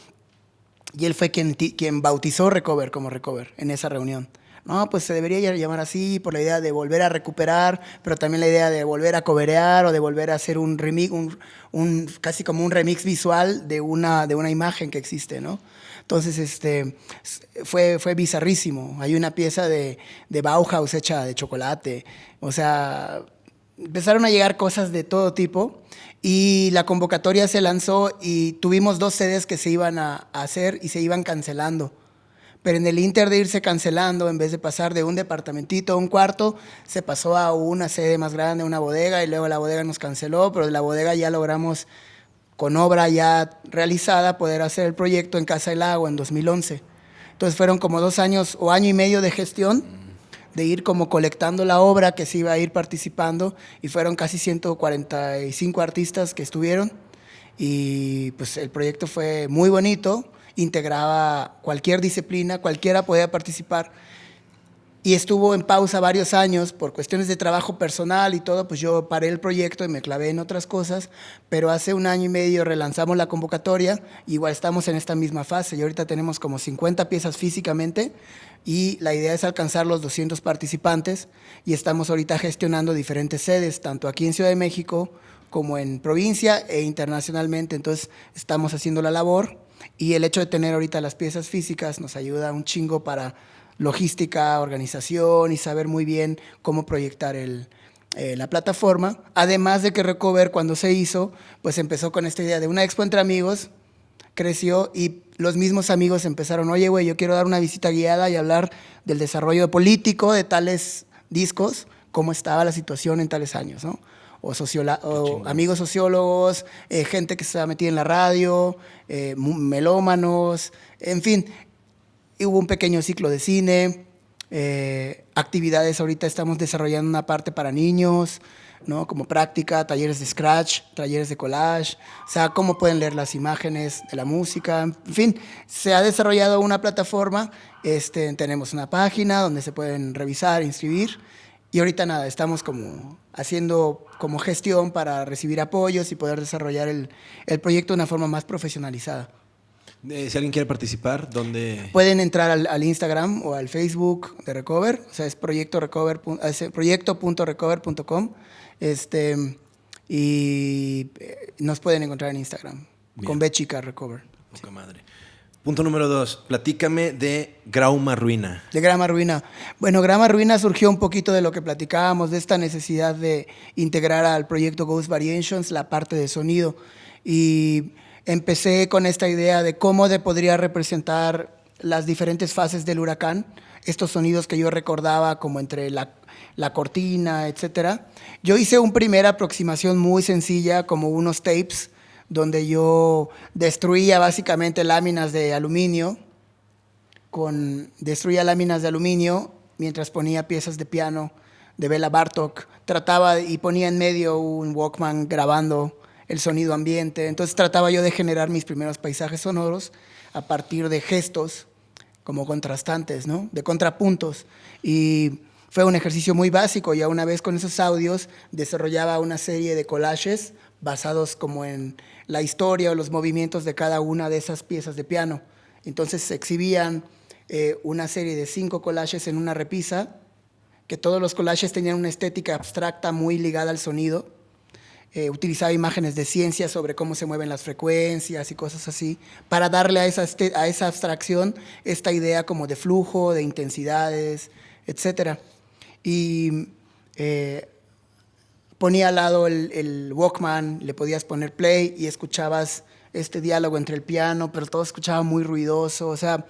S2: Y él fue quien, quien bautizó Recover como Recover en esa reunión. No, pues se debería llamar así por la idea de volver a recuperar, pero también la idea de volver a coberear o de volver a hacer un remix, un, un, casi como un remix visual de una, de una imagen que existe, ¿no? Entonces, este, fue, fue bizarrísimo. Hay una pieza de, de Bauhaus hecha de chocolate. O sea, empezaron a llegar cosas de todo tipo y la convocatoria se lanzó y tuvimos dos sedes que se iban a, hacer y se iban cancelando. Pero en el inter de irse cancelando, en vez de pasar de un departamentito a un cuarto, se pasó a una sede más grande, una bodega, y luego la bodega nos canceló, pero de la bodega ya logramos con obra ya realizada, poder hacer el proyecto en Casa del Agua en 2011. Entonces fueron como dos años o año y medio de gestión, de ir como colectando la obra que se iba a ir participando y fueron casi 145 artistas que estuvieron y pues el proyecto fue muy bonito, integraba cualquier disciplina, cualquiera podía participar y estuvo en pausa varios años por cuestiones de trabajo personal y todo, pues yo paré el proyecto y me clavé en otras cosas, pero hace un año y medio relanzamos la convocatoria, igual estamos en esta misma fase y ahorita tenemos como 50 piezas físicamente y la idea es alcanzar los 200 participantes y estamos ahorita gestionando diferentes sedes, tanto aquí en Ciudad de México como en provincia e internacionalmente, entonces estamos haciendo la labor y el hecho de tener ahorita las piezas físicas nos ayuda un chingo para logística, organización y saber muy bien cómo proyectar el, eh, la plataforma. Además de que Recover cuando se hizo, pues empezó con esta idea de una expo entre amigos, creció y los mismos amigos empezaron, oye, güey, yo quiero dar una visita guiada y hablar del desarrollo político de tales discos, cómo estaba la situación en tales años, ¿no? O, o amigos sociólogos, eh, gente que se ha metido en la radio, eh, melómanos, en fin, hubo un pequeño ciclo de cine, eh, actividades, ahorita estamos desarrollando una parte para niños, ¿no? como práctica, talleres de scratch, talleres de collage, o sea, cómo pueden leer las imágenes de la música, en fin, se ha desarrollado una plataforma, este, tenemos una página donde se pueden revisar, inscribir, y ahorita nada, estamos como haciendo como gestión para recibir apoyos y poder desarrollar el, el proyecto de una forma más profesionalizada.
S1: Eh, si alguien quiere participar, ¿dónde?
S2: Pueden entrar al, al, Instagram o al Facebook de Recover, o sea, es proyecto recover, proyecto.recover.com este, y eh, nos pueden encontrar en Instagram Bien. con B chica Recover.
S1: Poca madre. Punto número dos, platícame de Grauma Ruina.
S2: De Grama Ruina. Bueno, Grama Ruina surgió un poquito de lo que platicábamos, de esta necesidad de integrar al proyecto Ghost Variations la parte de sonido. Y empecé con esta idea de cómo de podría representar las diferentes fases del huracán, estos sonidos que yo recordaba como entre la, la cortina, etc. Yo hice una primera aproximación muy sencilla, como unos tapes, donde yo destruía básicamente láminas de aluminio, con, destruía láminas de aluminio mientras ponía piezas de piano de Bela Bartok, trataba y ponía en medio un Walkman grabando el sonido ambiente, entonces trataba yo de generar mis primeros paisajes sonoros a partir de gestos como contrastantes, ¿no? de contrapuntos, y fue un ejercicio muy básico, ya una vez con esos audios desarrollaba una serie de collages basados como en la historia o los movimientos de cada una de esas piezas de piano. Entonces se exhibían eh, una serie de cinco collages en una repisa, que todos los collages tenían una estética abstracta muy ligada al sonido. Eh, utilizaba imágenes de ciencia sobre cómo se mueven las frecuencias y cosas así, para darle a esa, este, a esa abstracción esta idea como de flujo, de intensidades, etc. Y eh, ponía al lado el, el, Walkman, le podías poner play y escuchabas este diálogo entre el piano, pero todo escuchaba muy ruidoso, o sea,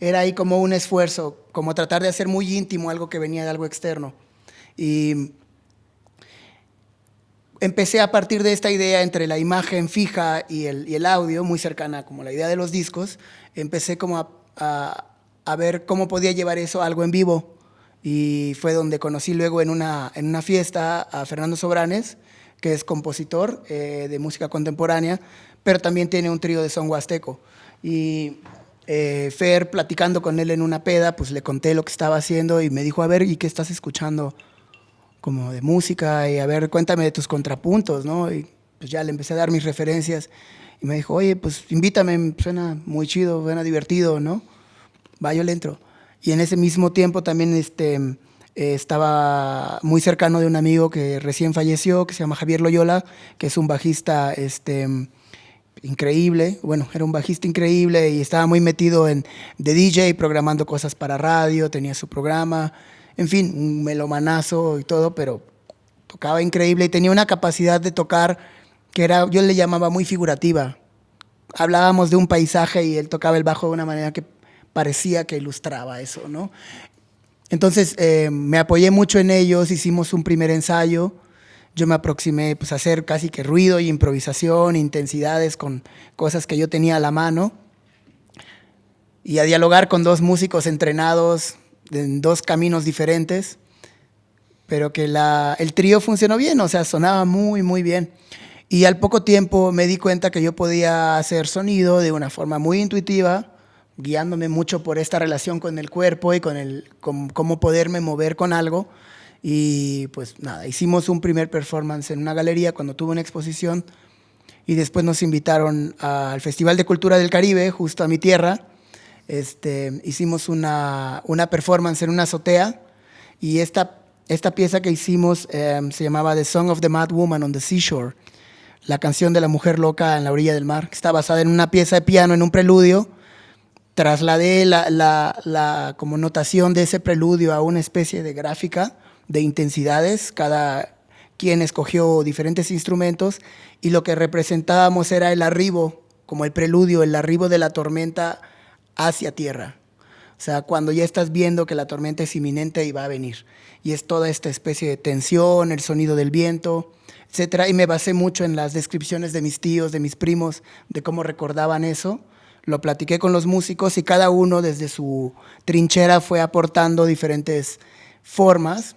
S2: era ahí como un esfuerzo, como tratar de hacer muy íntimo algo que venía de algo externo. Y empecé a partir de esta idea entre la imagen fija y el, y el audio, muy cercana como la idea de los discos, empecé como a, a, a ver cómo podía llevar eso a algo en vivo y fue donde conocí luego en una, en una fiesta a Fernando Sobranes, que es compositor eh, de música contemporánea, pero también tiene un trío de son huasteco. Y eh, Fer, platicando con él en una peda, pues le conté lo que estaba haciendo y me dijo, a ver, ¿y qué estás escuchando como de música? Y a ver, cuéntame de tus contrapuntos, ¿no? Y pues ya le empecé a dar mis referencias y me dijo, oye, pues invítame, suena muy chido, suena divertido, ¿no? Va, yo le entro. Y en ese mismo tiempo también este, eh, estaba muy cercano de un amigo que recién falleció, que se llama Javier Loyola, que es un bajista este, increíble. Bueno, era un bajista increíble y estaba muy metido en de DJ, programando cosas para radio, tenía su programa, en fin, un melomanazo y todo, pero tocaba increíble y tenía una capacidad de tocar que era, yo le llamaba muy figurativa. Hablábamos de un paisaje y él tocaba el bajo de una manera que parecía que ilustraba eso, ¿no? Entonces eh, me apoyé mucho en ellos, hicimos un primer ensayo, yo me aproximé pues, a hacer casi que ruido y improvisación, intensidades con cosas que yo tenía a la mano y a dialogar con dos músicos entrenados en dos caminos diferentes, pero que la, el trío funcionó bien, o sea, sonaba muy, muy bien. Y al poco tiempo me di cuenta que yo podía hacer sonido de una forma muy intuitiva, guiándome mucho por esta relación con el cuerpo y con, el, con cómo poderme mover con algo. Y pues nada, hicimos un primer performance en una galería cuando tuve una exposición y después nos invitaron al Festival de Cultura del Caribe, justo a mi tierra. Este, hicimos una, una performance en una azotea y esta, esta pieza que hicimos eh, se llamaba The Song of the Mad Woman on the Seashore, la canción de la mujer loca en la orilla del mar, que está basada en una pieza de piano, en un preludio, trasladé la, la, la, como notación de ese preludio a una especie de gráfica de intensidades, cada quien escogió diferentes instrumentos y lo que representábamos era el arribo, como el preludio, el arribo de la tormenta hacia tierra. O sea, cuando ya estás viendo que la tormenta es inminente y va a venir. Y es toda esta especie de tensión, el sonido del viento, etc. Y me basé mucho en las descripciones de mis tíos, de mis primos, de cómo recordaban eso lo platiqué con los músicos y cada uno desde su trinchera fue aportando diferentes formas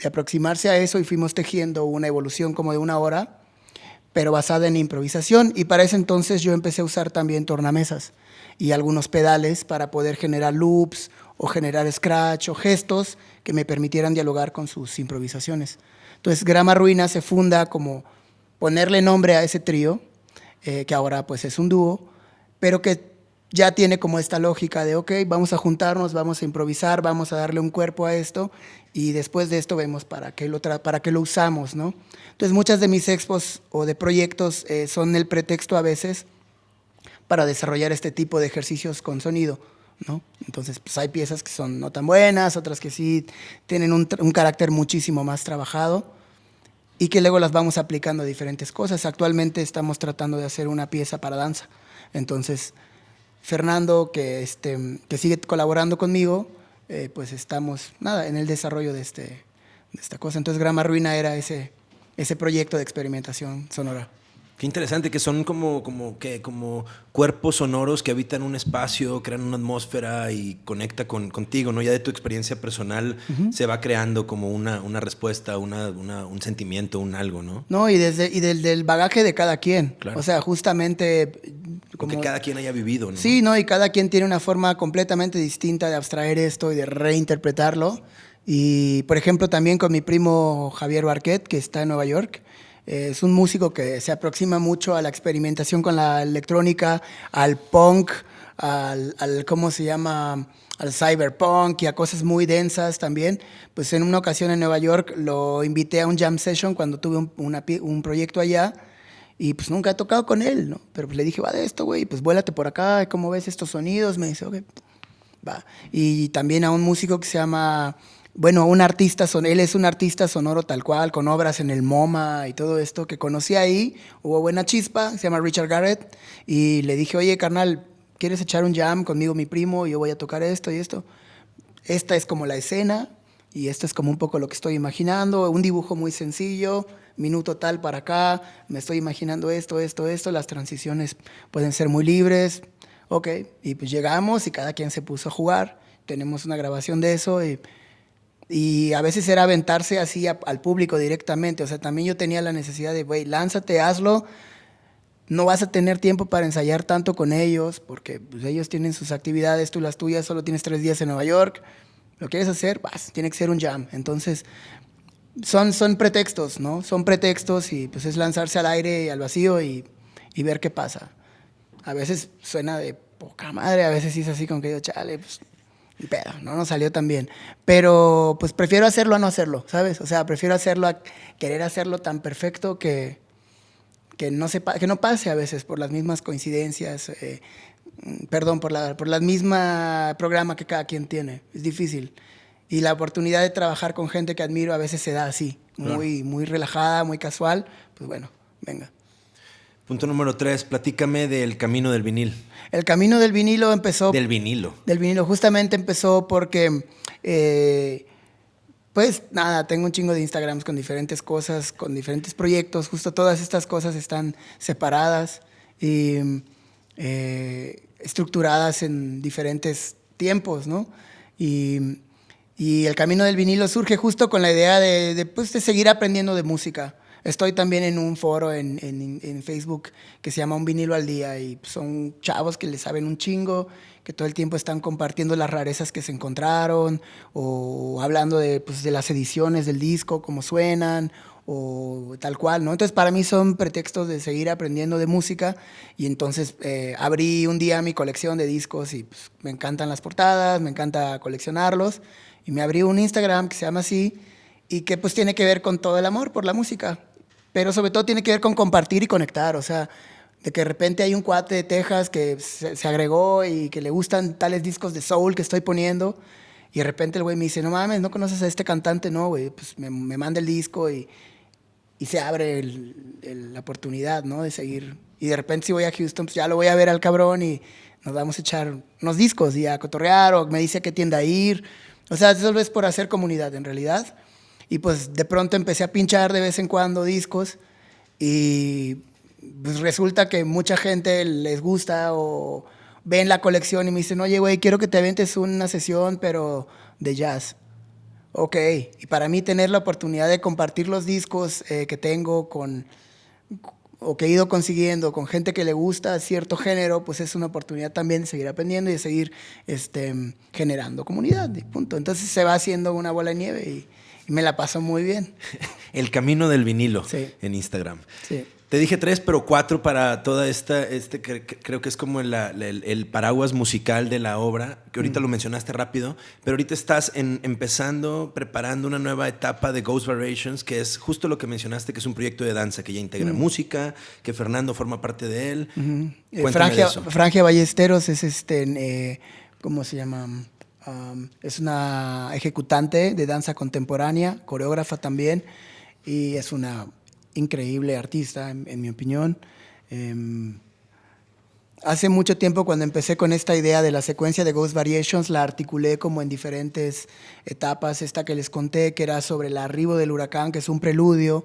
S2: de aproximarse a eso y fuimos tejiendo una evolución como de una hora, pero basada en improvisación. Y para ese entonces yo empecé a usar también tornamesas y algunos pedales para poder generar loops o generar scratch o gestos que me permitieran dialogar con sus improvisaciones. Entonces, Grama Ruina se funda como ponerle nombre a ese trío, eh, que ahora pues es un dúo, pero que ya tiene como esta lógica de, ok, vamos a juntarnos, vamos a improvisar, vamos a darle un cuerpo a esto y después de esto vemos para qué lo, para qué lo usamos, ¿no? Entonces muchas de mis expos o de proyectos eh, son el pretexto a veces para desarrollar este tipo de ejercicios con sonido, ¿no? Entonces pues hay piezas que son no tan buenas, otras que sí tienen un, un carácter muchísimo más trabajado y que luego las vamos aplicando a diferentes cosas. Actualmente estamos tratando de hacer una pieza para danza, entonces Fernando, que, este, que sigue colaborando conmigo, eh, pues estamos, nada, en el desarrollo de, este, de esta cosa. Entonces Grama Ruina era ese, ese proyecto de experimentación sonora.
S1: Qué interesante, que son como, como, que, como cuerpos sonoros que habitan un espacio, crean una atmósfera y conecta con, contigo, ¿no? Ya de tu experiencia personal se va creando como una, una respuesta, una, una, un sentimiento, un algo, ¿no?
S2: No, y, desde, y del, del bagaje de cada quien. O sea, justamente...
S1: Como que cada quien haya vivido, ¿no?
S2: Sí, ¿no? Y cada quien tiene una forma completamente distinta de abstraer esto y de reinterpretarlo. Y, por ejemplo, también con mi primo Javier Barquet, que está en Nueva York, es un músico que se aproxima mucho a la experimentación con la electrónica, al punk, al, ¿cómo se llama? Al cyberpunk y a cosas muy densas también. Pues en una ocasión en Nueva York lo invité a un jam session cuando tuve un, un proyecto allá y pues nunca he tocado con él, ¿no? Pero pues le dije, va de esto, güey, pues vuélate por acá, ¿cómo ves estos sonidos? Me dice, ok, va. Y también a un músico que se llama bueno, un artista, son, él es un artista sonoro tal cual, con obras en el MoMA y todo esto, que conocí ahí, hubo buena chispa, se llama Richard Garrett, y le dije, oye, carnal, ¿quieres echar un jam conmigo, mi primo? Yo voy a tocar esto y esto. Esta es como la escena, y esto es como un poco lo que estoy imaginando, un dibujo muy sencillo, minuto tal para acá, me estoy imaginando esto, esto, esto, las transiciones pueden ser muy libres, ok, y pues llegamos y cada quien se puso a jugar, tenemos una grabación de eso y y a veces era aventarse así al público directamente. O sea, también yo tenía la necesidad de, güey, lánzate, hazlo. No vas a tener tiempo para ensayar tanto con ellos, porque pues, ellos tienen sus actividades, tú las tuyas, solo tienes tres días en Nueva York. ¿Lo quieres hacer? Vas, tiene que ser un jam. Entonces, son, son pretextos, ¿no? Son pretextos y pues es lanzarse al aire y al vacío y, y ver qué pasa. A veces suena de poca madre, a veces es así como que yo, chale, pues pero no nos salió tan bien. Pero pues prefiero hacerlo a no hacerlo, ¿sabes? O sea, prefiero hacerlo a querer hacerlo tan perfecto que, que, no, sepa, que no pase a veces por las mismas coincidencias, eh, perdón, por la, por la misma programa que cada quien tiene. Es difícil. Y la oportunidad de trabajar con gente que admiro a veces se da así, muy, muy relajada, muy casual. Pues bueno, venga.
S1: Punto número tres, platícame del camino del vinil.
S2: El camino del vinilo empezó...
S1: Del vinilo.
S2: Del vinilo, justamente empezó porque, eh, pues nada, tengo un chingo de Instagrams con diferentes cosas, con diferentes proyectos, justo todas estas cosas están separadas y eh, estructuradas en diferentes tiempos, ¿no? Y, el camino del vinilo surge justo con la idea de, pues, de seguir aprendiendo de música. Estoy también en un foro en, en, Facebook que se llama Un vinilo al día y son chavos que le saben un chingo, que todo el tiempo están compartiendo las rarezas que se encontraron o hablando de, pues, de las ediciones del disco, cómo suenan o tal cual, ¿no? Entonces para mí son pretextos de seguir aprendiendo de música y entonces eh, abrí un día mi colección de discos y pues, me encantan las portadas, me encanta coleccionarlos y me abrí un Instagram que se llama así y que pues tiene que ver con todo el amor por la música pero sobre todo tiene que ver con compartir y conectar, o sea, de que de repente hay un cuate de Texas que se, agregó y que le gustan tales discos de soul que estoy poniendo, y de repente el güey me dice, no mames, ¿no conoces a este cantante? No, güey, pues me, manda el disco y, y se abre la oportunidad, ¿no? De seguir. Y de repente si voy a Houston, pues ya lo voy a ver al cabrón y nos vamos a echar unos discos y a cotorrear, o me dice a qué tienda ir. O sea, eso es por hacer comunidad en realidad. Y pues de pronto empecé a pinchar de vez en cuando discos y pues resulta que mucha gente les gusta o ven la colección y me dicen, oye, güey, quiero que te aventes una sesión, pero de jazz. Ok, y para mí tener la oportunidad de compartir los discos eh, que tengo con, o que he ido consiguiendo con gente que le gusta cierto género, pues es una oportunidad también de seguir aprendiendo y de seguir este, generando comunidad. Y punto. Entonces se va haciendo una bola de nieve y me la paso muy bien. [laughs]
S1: El camino del vinilo
S2: Sí.
S1: en Instagram.
S2: Sí.
S1: Te dije tres, pero cuatro para toda esta, este, cre- cre- creo que es como el, el paraguas musical de la obra, que ahorita lo mencionaste rápido, pero ahorita estás en- empezando, preparando una nueva etapa de Ghost Variations, que es justo lo que mencionaste, que es un proyecto de danza que ya integra música, que Fernando forma parte de él.
S2: Frangia. Frangia Ballesteros es este, eh, ¿cómo se llama? Es una ejecutante de danza contemporánea, coreógrafa también, y es una increíble artista, en, en mi opinión. Em, hace mucho tiempo cuando empecé con esta idea de la secuencia de Ghost Variations, la articulé como en diferentes etapas. Esta que les conté, que era sobre el arribo del huracán, que es un preludio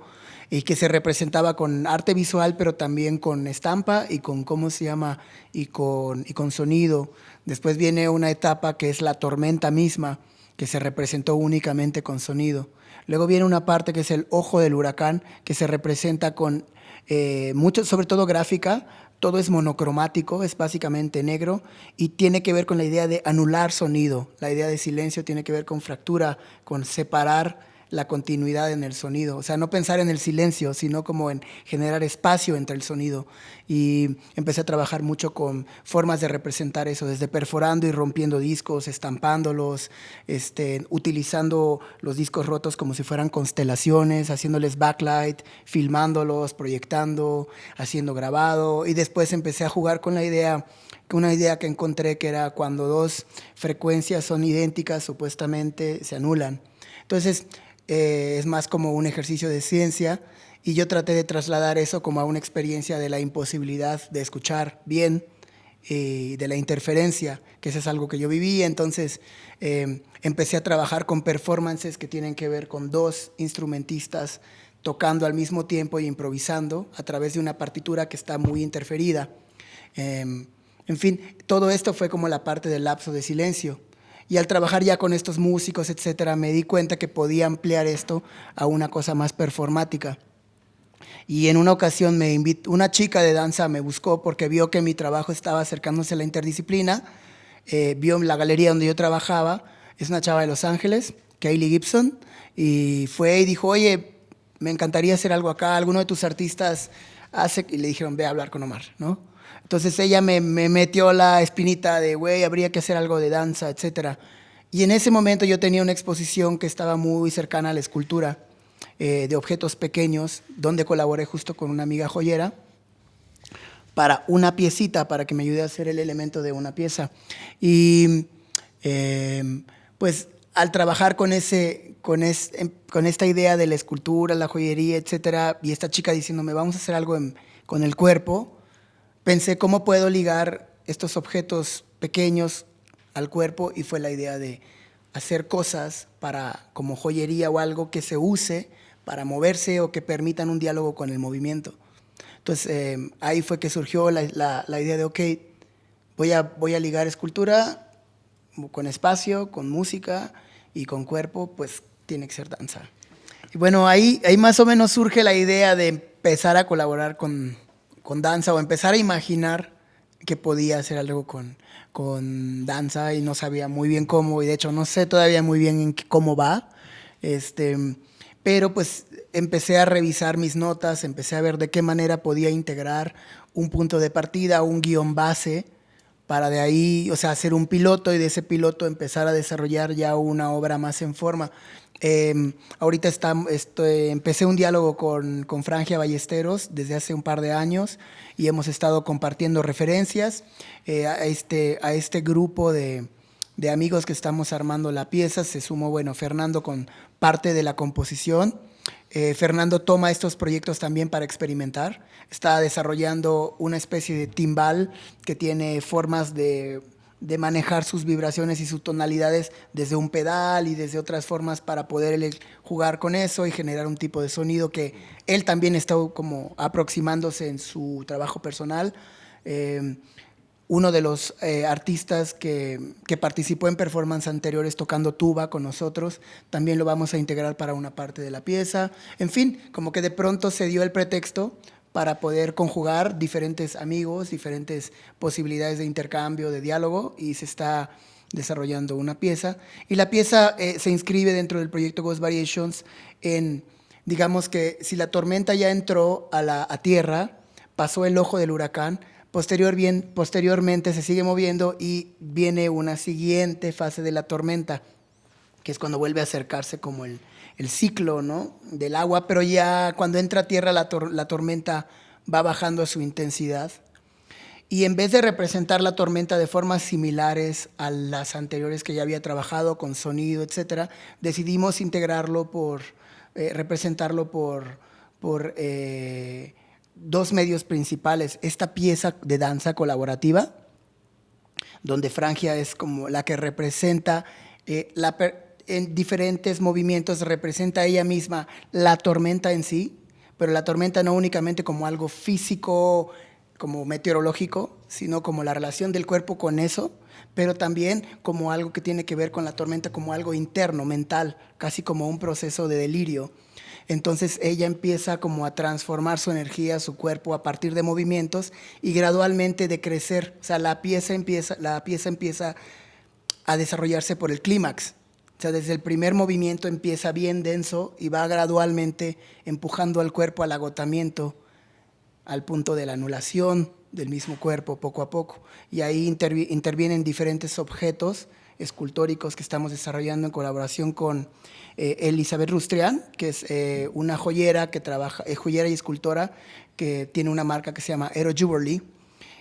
S2: y que se representaba con arte visual, pero también con estampa y con, ¿cómo se llama? Y con, y con sonido. Después viene una etapa que es la tormenta misma, que se representó únicamente con sonido. Luego viene una parte que es el ojo del huracán, que se representa con eh, mucho, sobre todo gráfica, todo es monocromático, es básicamente negro y tiene que ver con la idea de anular sonido. La idea de silencio tiene que ver con fractura, con separar la continuidad en el sonido. O sea, no pensar en el silencio, sino como en generar espacio entre el sonido. Y empecé a trabajar mucho con formas de representar eso, desde perforando y rompiendo discos, estampándolos, este, utilizando los discos rotos como si fueran constelaciones, haciéndoles backlight, filmándolos, proyectando, haciendo grabado. Y después empecé a jugar con la idea una idea que encontré que era cuando dos frecuencias son idénticas, supuestamente se anulan. Entonces, eh, es más como un ejercicio de ciencia y yo traté de trasladar eso como a una experiencia de la imposibilidad de escuchar bien y de la interferencia, que eso es algo que yo viví. Entonces, eh, empecé a trabajar con performances que tienen que ver con dos instrumentistas tocando al mismo tiempo y improvisando a través de una partitura que está muy interferida. Eh, en fin, todo esto fue como la parte del lapso de silencio. Y al trabajar ya con estos músicos, etcétera, me di cuenta que podía ampliar esto a una cosa más performática. Y en una ocasión me invitó, una chica de danza me buscó porque vio que mi trabajo estaba acercándose a la interdisciplina, eh, vio la galería donde yo trabajaba, es una chava de Los Ángeles, Kaylee Gibson, y fue y dijo, oye, me encantaría hacer algo acá, alguno de tus artistas hace, y le dijeron, ve a hablar con Omar, ¿no? Entonces ella me, me metió la espinita de, güey, habría que hacer algo de danza, etcétera. Y en ese momento yo tenía una exposición que estaba muy cercana a la escultura eh, de objetos pequeños, donde colaboré justo con una amiga joyera para una piecita, para que me ayude a hacer el elemento de una pieza. Y eh, pues al trabajar con, ese, con, es, em, con esta idea de la escultura, la joyería, etcétera, y esta chica diciéndome, vamos a hacer algo con el cuerpo, pensé cómo puedo ligar estos objetos pequeños al cuerpo y fue la idea de hacer cosas para como joyería o algo que se use para moverse o que permitan un diálogo con el movimiento. Entonces eh, ahí fue que surgió la, la, la, idea de, ok, voy a, voy a ligar escultura con espacio, con música y con cuerpo, pues tiene que ser danza. Y bueno, ahí, ahí más o menos surge la idea de empezar a colaborar con, con danza o empezar a imaginar que podía hacer algo con, con danza y no sabía muy bien cómo y de hecho no sé todavía muy bien en cómo va. Este, pero pues empecé a revisar mis notas, empecé a ver de qué manera podía integrar un punto de partida, un guion base, para de ahí, o sea, hacer un piloto y de ese piloto empezar a desarrollar ya una obra más en forma. Eh, ahorita está, empecé un diálogo con, con, Frangia Ballesteros desde hace un par de años y hemos estado compartiendo referencias eh, a, este, a este grupo de, de, amigos que estamos armando la pieza. Se sumó, bueno, Fernando con parte de la composición. Eh, Fernando toma estos proyectos también para experimentar. Está desarrollando una especie de timbal que tiene formas de de manejar sus vibraciones y sus tonalidades desde un pedal y desde otras formas para poder jugar con eso y generar un tipo de sonido que él también está como aproximándose en su trabajo personal. Eh, uno de los eh, artistas que, que, participó en performance anteriores tocando tuba con nosotros, también lo vamos a integrar para una parte de la pieza. En fin, como que de pronto se dio el pretexto para poder conjugar diferentes amigos, diferentes posibilidades de intercambio, de diálogo, y se está desarrollando una pieza. Y la pieza eh, se inscribe dentro del proyecto Ghost Variations en, digamos que si la tormenta ya entró a la a tierra, pasó el ojo del huracán, posterior bien, posteriormente se sigue moviendo y viene una siguiente fase de la tormenta, que es cuando vuelve a acercarse como el, el ciclo ¿no? del agua, pero ya cuando entra a tierra la, la tormenta va bajando su intensidad. Y en vez de representar la tormenta de formas similares a las anteriores que ya había trabajado con sonido, etcétera, decidimos integrarlo por, eh, representarlo por, por eh, dos medios principales. Esta pieza de danza colaborativa, donde Frangia es como la que representa eh, la, en diferentes movimientos representa ella misma la tormenta en sí, pero la tormenta no únicamente como algo físico, como meteorológico, sino como la relación del cuerpo con eso, pero también como algo que tiene que ver con la tormenta como algo interno, mental, casi como un proceso de delirio. Entonces ella empieza como a transformar su energía, su cuerpo a partir de movimientos y gradualmente de crecer, o sea, la pieza empieza, la pieza empieza a desarrollarse por el clímax. Sea, desde el primer movimiento empieza bien denso y va gradualmente empujando al cuerpo al agotamiento, al punto de la anulación del mismo cuerpo poco a poco. Y ahí intervienen diferentes objetos escultóricos que estamos desarrollando en colaboración con eh, Elizabeth Rustrian, que es eh, una joyera que trabaja, es joyera y escultora que tiene una marca que se llama Aero Jewelry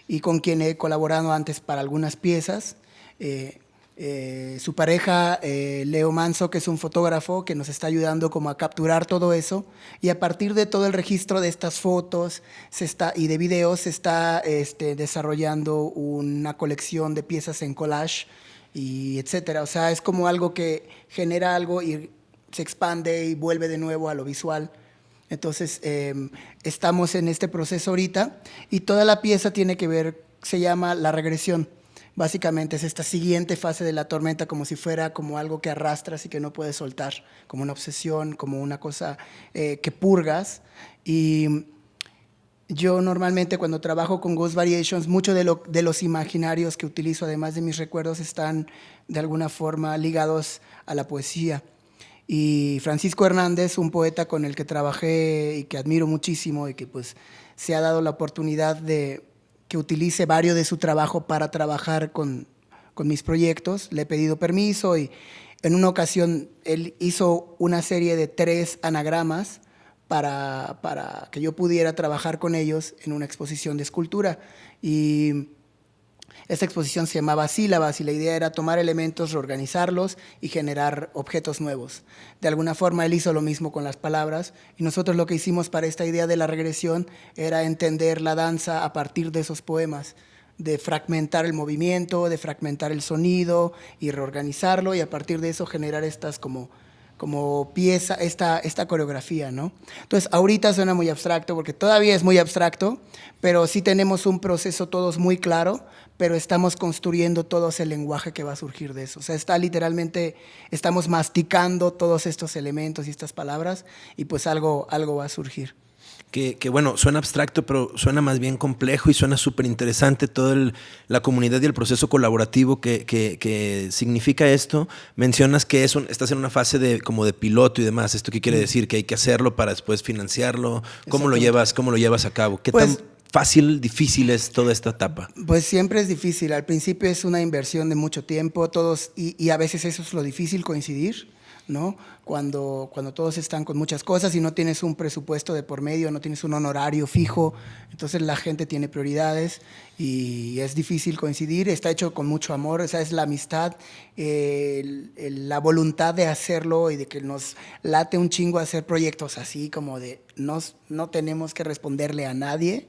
S2: y con quien he colaborado antes para algunas piezas. Eh, eh, su pareja, eh, Leo Manso, que es un fotógrafo que nos está ayudando como a capturar todo eso. Y a partir de todo el registro de estas fotos se está, y de videos se está este, desarrollando una colección de piezas en collage y etcétera. O sea, es como algo que genera algo y se expande y vuelve de nuevo a lo visual. Entonces, em, estamos en este proceso ahorita y toda la pieza tiene que ver, se llama la regresión básicamente es esta siguiente fase de la tormenta como si fuera como algo que arrastras y que no puedes soltar, como una obsesión, como una cosa eh, que purgas. Y yo normalmente cuando trabajo con Ghost Variations, muchos de, de los imaginarios que utilizo, además de mis recuerdos, están de alguna forma ligados a la poesía. Y Francisco Hernández, un poeta con el que trabajé y que admiro muchísimo y que pues se ha dado la oportunidad de que utilice varios de su trabajo para trabajar con, con mis proyectos. Le he pedido permiso y en una ocasión él hizo una serie de tres anagramas para, para que yo pudiera trabajar con ellos en una exposición de escultura. Y esta exposición se llamaba Sílabas y la idea era tomar elementos, reorganizarlos y generar objetos nuevos. De alguna forma él hizo lo mismo con las palabras y nosotros lo que hicimos para esta idea de la regresión era entender la danza a partir de esos poemas de fragmentar el movimiento, de fragmentar el sonido y reorganizarlo y a partir de eso generar estas como como pieza esta, esta coreografía, ¿no? Entonces, ahorita suena muy abstracto porque todavía es muy abstracto, pero sí tenemos un proceso todos muy claro, pero estamos construyendo todo ese lenguaje que va a surgir de eso. O sea, está literalmente, estamos masticando todos estos elementos y estas palabras y pues algo, algo va a surgir
S1: que, bueno, suena abstracto, pero suena más bien complejo y suena súper interesante toda la comunidad y el proceso colaborativo que, que, significa esto. Mencionas que es estás en una fase de como de piloto y demás. ¿Esto qué quiere decir? Que hay que hacerlo para después financiarlo. ¿Cómo lo llevas, cómo lo llevas a cabo? ¿Qué tan pues fácil, difícil es toda esta etapa?
S2: Pues siempre es difícil. Al principio es una inversión de mucho tiempo, todos, y, a veces eso es lo difícil coincidir. ¿no? Cuando, cuando todos están con muchas cosas y no tienes un presupuesto de por medio, no tienes un honorario fijo, entonces la gente tiene prioridades y es difícil coincidir, está hecho con mucho amor, esa es la amistad, la voluntad de hacerlo y de que nos late un chingo hacer proyectos así, como de nos, no tenemos que responderle a nadie,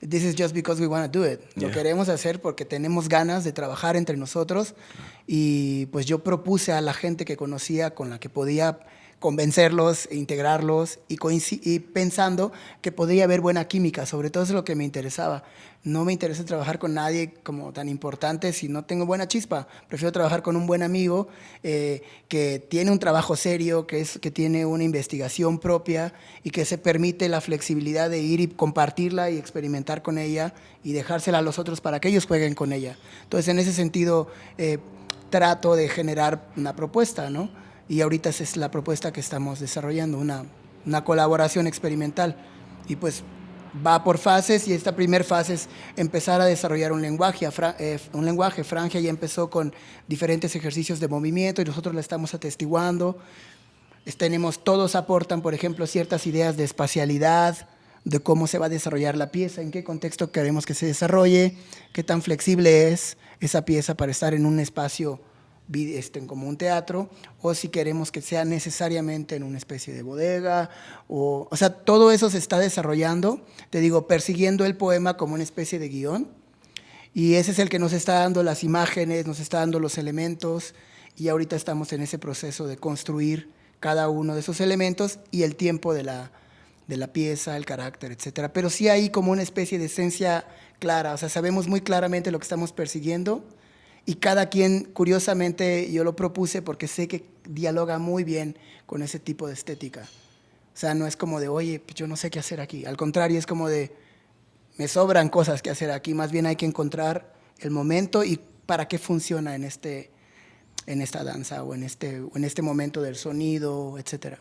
S2: This is just because we want to do it. Lo queremos hacer porque tenemos ganas de trabajar entre nosotros y pues yo propuse a la gente que conocía con la que podía convencerlos, e integrarlos y, pensando que podría haber buena química, sobre todo es lo que me interesaba. No me interesa trabajar con nadie como tan importante si no tengo buena chispa. Prefiero trabajar con un buen amigo eh, que tiene un trabajo serio, que, es, que tiene una investigación propia y que se permite la flexibilidad de ir y compartirla y experimentar con ella y dejársela a los otros para que ellos jueguen con ella. Entonces, en ese sentido, eh, trato de generar una propuesta, ¿no? Y ahorita es la propuesta que estamos desarrollando, una, una colaboración experimental. Y pues va por fases y esta primera fase es empezar a desarrollar un lenguaje. Eh, un lenguaje. Franja ya empezó con diferentes ejercicios de movimiento y nosotros la estamos atestiguando. Tenemos, todos aportan, por ejemplo, ciertas ideas de espacialidad, de cómo se va a desarrollar la pieza, en qué contexto queremos que se desarrolle, qué tan flexible es esa pieza para estar en un espacio este, como un teatro, o si queremos que sea necesariamente en una especie de bodega, o, o sea, todo eso se está desarrollando, te digo, persiguiendo el poema como una especie de guion, y ese es el que nos está dando las imágenes, nos está dando los elementos, y ahorita estamos en ese proceso de construir cada uno de esos elementos y el tiempo de la, de la pieza, el carácter, etcétera. Pero sí hay como una especie de esencia clara, o sea, sabemos muy claramente lo que estamos persiguiendo y cada quien, curiosamente, yo lo propuse porque sé que dialoga muy bien con ese tipo de estética. O sea, no es como de, oye, pues yo no sé qué hacer aquí. Al contrario, es como de, me sobran cosas que hacer aquí. Más bien hay que encontrar el momento y para qué funciona en, este, en esta danza o en este, en este momento del sonido, etcétera.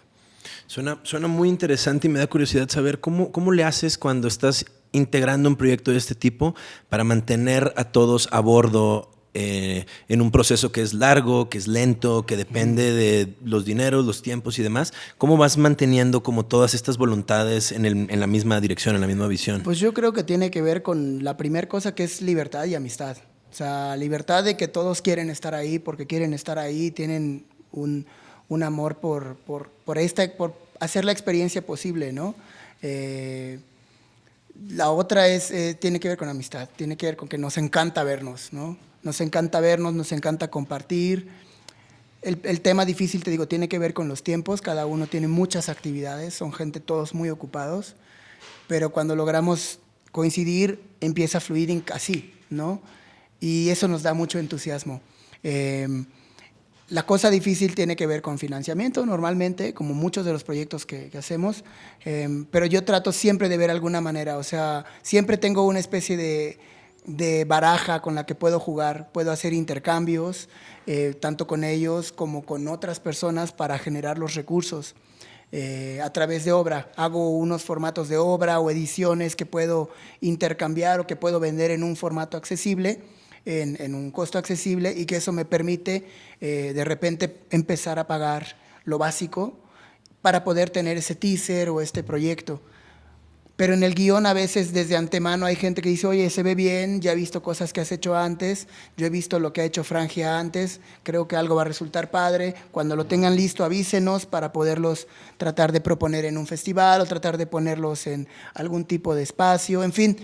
S1: Suena, suena muy interesante y me da curiosidad saber cómo, cómo le haces cuando estás integrando un proyecto de este tipo para mantener a todos a bordo eh, en un proceso que es largo, que es lento, que depende de los dineros, los tiempos y demás. ¿Cómo vas manteniendo como todas estas voluntades en, la misma dirección, en la misma visión?
S2: Pues yo creo que tiene que ver con la primera cosa que es libertad y amistad. O sea, libertad de que todos quieren estar ahí porque quieren estar ahí, tienen un, amor por, por, por, esta, por hacer la experiencia posible, ¿no? Eh, la otra es, eh, tiene que ver con amistad, tiene que ver con que nos encanta vernos, ¿no? Nos encanta vernos, nos encanta compartir. El, tema difícil, te digo, tiene que ver con los tiempos. Cada uno tiene muchas actividades, son gente todos muy ocupados. Pero cuando logramos coincidir, empieza a fluir así, ¿no? Y eso nos da mucho entusiasmo. Em, la cosa difícil tiene que ver con financiamiento, normalmente, como muchos de los proyectos que, hacemos, em, pero yo trato siempre de ver alguna manera, o sea, siempre tengo una especie de de baraja con la que puedo jugar, puedo hacer intercambios, eh, tanto con ellos como con otras personas para generar los recursos. Eh, a través de obra. Hago unos formatos de obra o ediciones que puedo intercambiar o que puedo vender en un formato accesible, en, un costo accesible y que eso me permite eh, de repente empezar a pagar lo básico para poder tener ese teaser o este proyecto. Pero en el guion a veces desde antemano hay gente que dice, oye, se ve bien, ya he visto cosas que has hecho antes, yo he visto lo que ha hecho Frangia antes, creo que algo va a resultar padre. Cuando lo tengan listo, avísenos para poderlos tratar de proponer en un festival o tratar de ponerlos en algún tipo de espacio. En fin,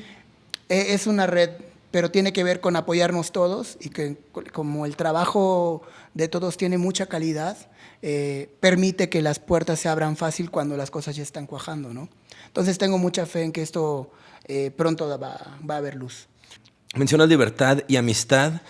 S2: e, es una red, pero tiene que ver con apoyarnos todos y que como el trabajo de todos tiene mucha calidad, eh, permite que las puertas se abran fácil cuando las cosas ya están cuajando, ¿no? Entonces tengo mucha fe en que esto eh, pronto va, va, a haber luz.
S1: Mencionas libertad y amistad.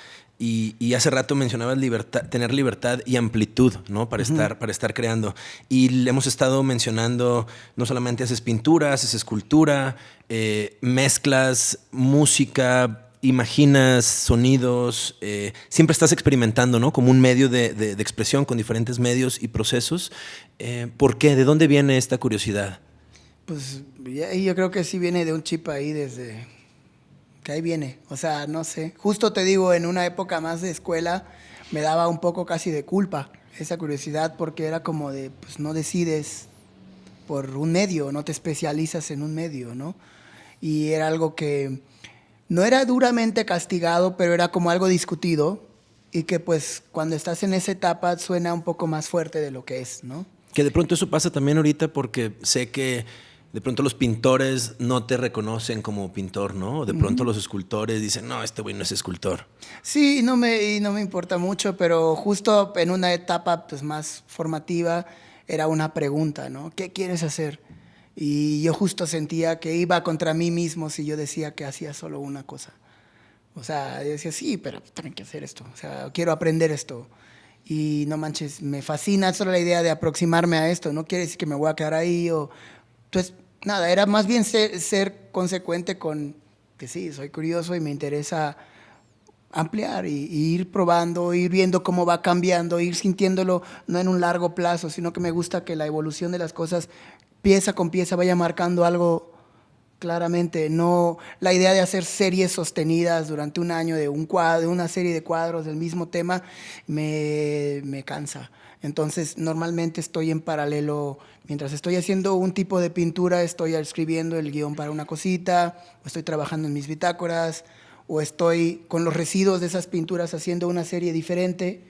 S1: Y, hace rato mencionabas libertad, tener libertad y amplitud, ¿no? Para, estar, para estar creando. Y le hemos estado mencionando, no solamente haces pinturas, haces escultura, eh, mezclas, música, imaginas sonidos, eh, siempre estás experimentando, ¿no? Como un medio de, expresión con diferentes medios y procesos. Eh, ¿Por qué? ¿De dónde viene esta curiosidad?
S2: Pues yo creo que sí viene de un chip ahí desde que ahí viene. O sea, no sé. Justo te digo, en una época más de escuela me daba un poco casi de culpa esa curiosidad porque era como de, pues no decides por un medio, no te especializas en un medio, ¿no? Y era algo que no era duramente castigado, pero era como algo discutido y que pues cuando estás en esa etapa suena un poco más fuerte de lo que es, ¿no?
S1: Que de pronto eso pasa también ahorita porque sé que de pronto los pintores no te reconocen como pintor, ¿no? De pronto los escultores dicen, no, este güey no es escultor.
S2: Sí, no me, y no me importa mucho, pero justo en una etapa pues, más formativa, era una pregunta, ¿no? ¿Qué quieres hacer? Y yo justo sentía que iba contra mí mismo si yo decía que hacía solo una cosa. O sea, yo decía, sí, pero tengo que hacer esto. O sea, quiero aprender esto. Y no manches, me fascina solo la idea de aproximarme a esto. No quiere decir que me voy a quedar ahí o... Entonces, nada, era más bien ser, consecuente con que sí, soy curioso y me interesa ampliar y, ir probando, ir viendo cómo va cambiando, ir sintiéndolo no en un largo plazo, sino que me gusta que la evolución de las cosas pieza con pieza vaya marcando algo claramente. No la idea de hacer series sostenidas durante un año de un cuadro, una serie de cuadros del mismo tema me, me cansa. Entonces, normalmente estoy en paralelo, mientras estoy haciendo un tipo de pintura, estoy escribiendo el guion para una cosita, o estoy trabajando en mis bitácoras, o estoy con los residuos de esas pinturas haciendo una serie diferente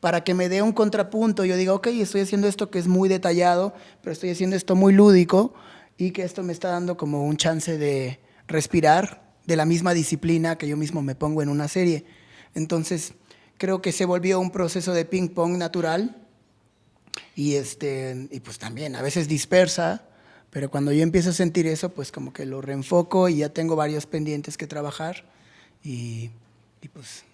S2: para que me dé un contrapunto. Yo diga, ok, estoy haciendo esto que es muy detallado, pero estoy haciendo esto muy lúdico y que esto me está dando como un chance de respirar de la misma disciplina que yo mismo me pongo en una serie. Entonces, creo que se volvió un proceso de ping-pong natural y, este, y pues también a veces dispersa, pero cuando yo empiezo a sentir eso, pues como que lo reenfoco y ya tengo varios pendientes que trabajar y, y pues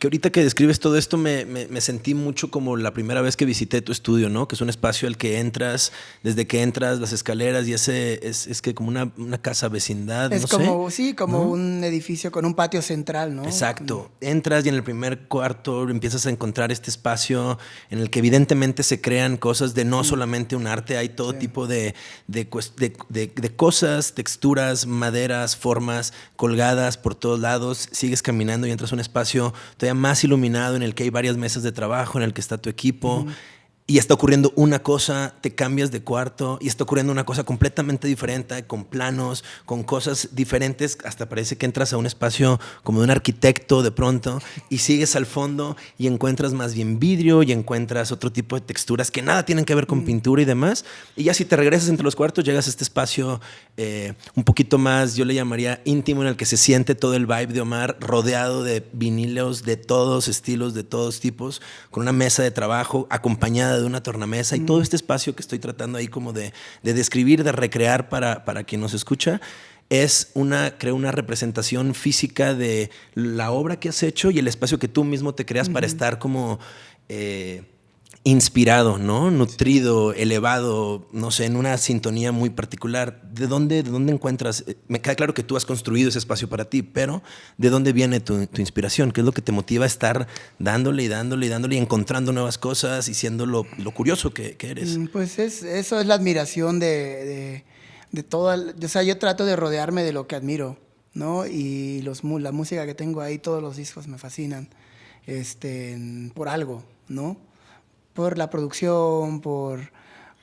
S1: que ahorita que describes todo esto me, me, sentí mucho como la primera vez que visité tu estudio, ¿no? Que es un espacio al que entras, desde que entras, las escaleras y ese es, es que como una, una, casa vecindad.
S2: Es como, sí, como un edificio con un patio central, ¿no?
S1: Exacto. Entras y en el primer cuarto empiezas a encontrar este espacio en el que evidentemente se crean cosas de no solamente un arte, hay todo tipo de, de, de, de cosas, texturas, maderas, formas colgadas por todos lados. Sigues caminando y entras a un espacio más iluminado, en el que hay varias mesas de trabajo, en el que está tu equipo y está ocurriendo una cosa, te cambias de cuarto y está ocurriendo una cosa completamente diferente, con planos, con cosas diferentes, hasta parece que entras a un espacio como de un arquitecto de pronto y sigues al fondo y encuentras más bien vidrio y encuentras otro tipo de texturas que nada tienen que ver con pintura y demás. Y ya si te regresas entre los cuartos, llegas a este espacio eh, un poquito más, yo le llamaría íntimo, en el que se siente todo el vibe de Omar, rodeado de vinilos de todos estilos, de todos tipos, con una mesa de trabajo acompañada de una tornamesa y todo este espacio que estoy tratando ahí como de, describir, de recrear para, para quien nos escucha, es una, creo, una representación física de la obra que has hecho y el espacio que tú mismo te creas para estar como... Eh, inspirado, ¿no? Nutrido, elevado, no sé, en una sintonía muy particular. ¿De dónde, de dónde encuentras? Eh, me queda claro que tú has construido ese espacio para ti, pero ¿de dónde viene tu, inspiración? ¿Qué es lo que te motiva a estar dándole y dándole y dándole y encontrando nuevas cosas y siendo lo, curioso que, eres?
S2: Mm, pues es, eso es la admiración de, de, toda... O sea, yo trato de rodearme de lo que admiro, ¿no? Y los, la música que tengo ahí, todos los discos me fascinan, este, por algo, ¿no? Por la producción, por,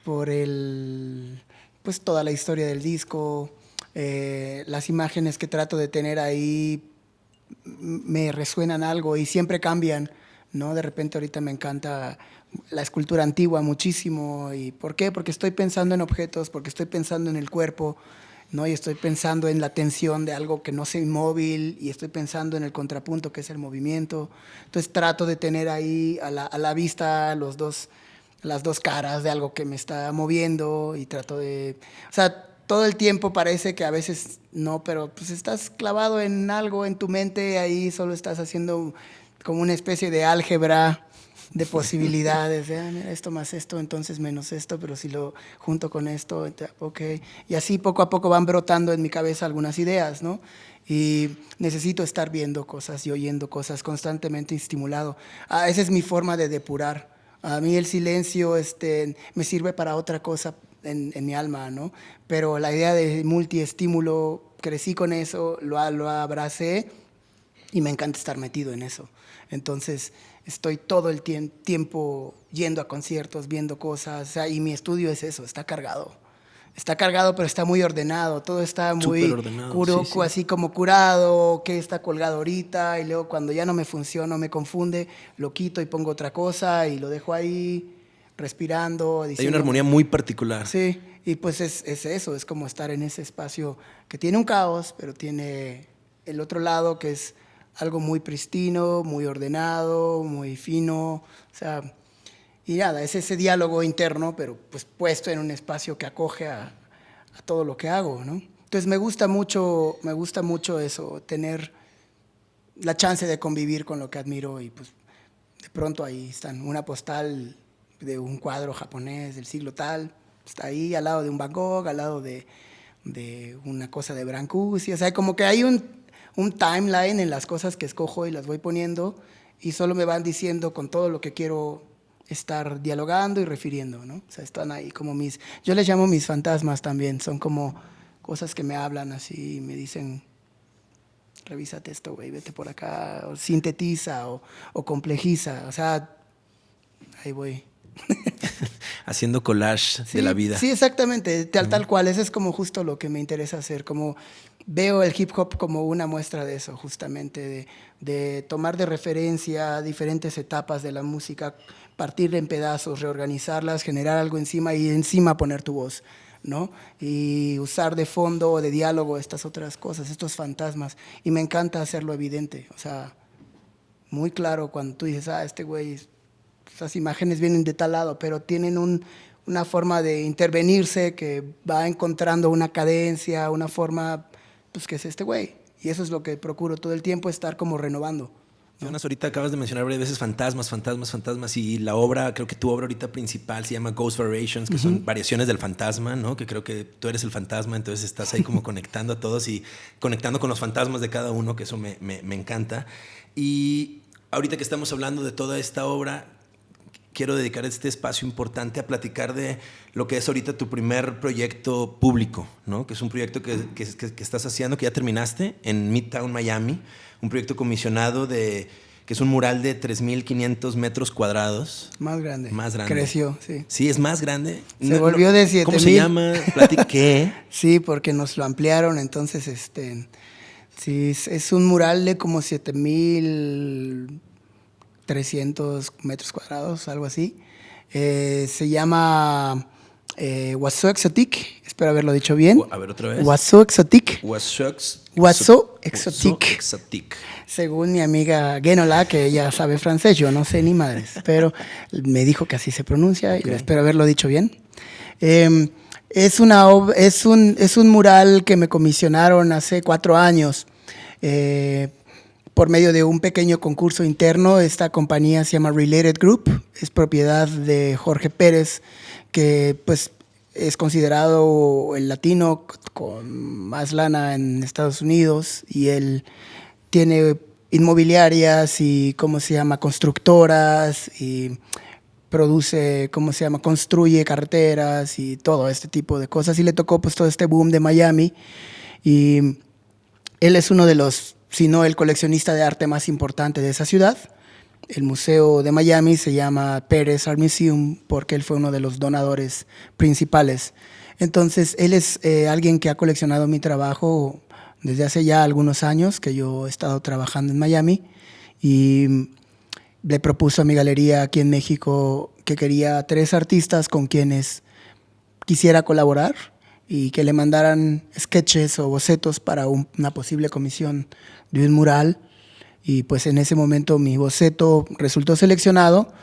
S2: por el, pues toda la historia del disco, eh, las imágenes que trato de tener ahí me resuenan algo y siempre cambian, ¿no? De repente ahorita me encanta la escultura antigua muchísimo. ¿Y por qué? Porque estoy pensando en objetos, porque estoy pensando en el cuerpo, ¿no? Y estoy pensando en la tensión de algo que no sea inmóvil y estoy pensando en el contrapunto que es el movimiento. Entonces trato de tener ahí a la, a la vista los dos, las dos caras de algo que me está moviendo y trato de... O sea, todo el tiempo parece que a veces no, pero pues estás clavado en algo en tu mente, ahí solo estás haciendo como una especie de álgebra de posibilidades, de, ah, esto más esto, entonces menos esto, pero si lo junto con esto, ok. Y así poco a poco van brotando en mi cabeza algunas ideas, ¿no? Y necesito estar viendo cosas y oyendo cosas constantemente estimulado. Ah, esa es mi forma de depurar. A mí el silencio este, me sirve para otra cosa en, en mi alma, ¿no? Pero la idea de multiestímulo, crecí con eso, lo, lo abracé y me encanta estar metido en eso. Entonces, estoy todo el tiempo yendo a conciertos, viendo cosas, y mi estudio es eso, está cargado. Está cargado, pero está muy ordenado, todo está muy ordenado, así como curado, que está colgado ahorita, y luego cuando ya no me funciona, me confunde, lo quito y pongo otra cosa y lo dejo ahí respirando.
S1: Hay una armonía muy particular.
S2: Sí, y pues es, es eso, es como estar en ese espacio que tiene un caos, pero tiene el otro lado que es algo muy pristino, muy ordenado, muy fino, o sea, y nada, es ese diálogo interno, pero pues puesto en un espacio que acoge a, a todo lo que hago, ¿no? Entonces me gusta mucho, me gusta mucho eso, tener la chance de convivir con lo que admiro y pues de pronto ahí están una postal de un cuadro japonés del siglo tal, está ahí al lado de un Van Gogh, al lado de, de una cosa de Brancusi, o sea, como que hay un, un timeline en las cosas que escojo y las voy poniendo y solo me van diciendo con todo lo que quiero estar dialogando y refiriendo, ¿no? O sea, están ahí como mis, yo les llamo mis fantasmas también, son como cosas que me hablan así y me dicen, revísate esto, güey, vete por acá, o sintetiza o, o complejiza, o sea, ahí voy. [laughs]
S1: Haciendo collage
S2: sí,
S1: de la vida.
S2: Sí, exactamente, tal, tal cual, eso es como justo lo que me interesa hacer, como veo el hip hop como una muestra de eso, justamente, de, de tomar de referencia diferentes etapas de la música, partir en pedazos, reorganizarlas, generar algo encima y encima poner tu voz. ¿no? Y usar de fondo o de diálogo estas otras cosas, estos fantasmas. Y me encanta hacerlo evidente, o sea, muy claro cuando tú dices, ah, este güey, esas imágenes vienen de tal lado, pero tienen un, una forma de intervenirse que va encontrando una cadencia, una forma, pues que es este güey. Y eso es lo que procuro todo el tiempo, estar como renovando.
S1: Jonas, ahorita acabas de mencionar varias veces fantasmas, fantasmas, fantasmas, y la obra, creo que tu obra ahorita principal se llama Ghost Variations, que uh -huh. son variaciones del fantasma, ¿no? Que creo que tú eres el fantasma, entonces estás ahí como [laughs] conectando a todos y conectando con los fantasmas de cada uno, que eso me, me, me encanta. Y ahorita que estamos hablando de toda esta obra, quiero dedicar este espacio importante a platicar de lo que es ahorita tu primer proyecto público, ¿no? que es un proyecto que, que, que, estás haciendo, que ya terminaste en Midtown, Miami, un proyecto comisionado de que es un mural de 3.500 metros cuadrados.
S2: Más grande.
S1: Más grande.
S2: Creció, sí.
S1: Sí, es más grande.
S2: Se no, volvió de 7.000.
S1: ¿Cómo se llama? [laughs] ¿Qué?
S2: sí, porque nos lo ampliaron, entonces, este, sí, es un mural de como 7.000 300 metros cuadrados, algo así. Eh, se llama eh, Waso Exotic, espero haberlo dicho bien.
S1: A ver otra vez.
S2: Waso Exotic.
S1: Waso,
S2: Waso Exotic.
S1: Exotic.
S2: Según mi amiga Genola, que ella sabe francés, yo no sé ni madres, pero me dijo que así se pronuncia okay. y espero haberlo dicho bien. Eh, es, una, es, un, es un mural que me comisionaron hace cuatro años. Eh, por medio de un pequeño concurso interno. Esta compañía se llama Related Group, es propiedad de Jorge Pérez, que pues es considerado el latino con más lana en Estados Unidos y él tiene inmobiliarias y, ¿cómo se llama?, constructoras y produce, ¿cómo se llama?, construye carreteras y todo este tipo de cosas. Y le tocó pues todo este boom de Miami y él es uno de los sino el coleccionista de arte más importante de esa ciudad. El Museo de Miami se llama Pérez Art Museum porque él fue uno de los donadores principales. Entonces, él es eh, alguien que ha coleccionado mi trabajo desde hace ya algunos años que yo he estado trabajando en Miami y le propuso a mi galería aquí en México que quería tres artistas con quienes quisiera colaborar y que le mandaran sketches o bocetos para un, una posible comisión de un mural y pues en ese momento mi boceto resultó seleccionado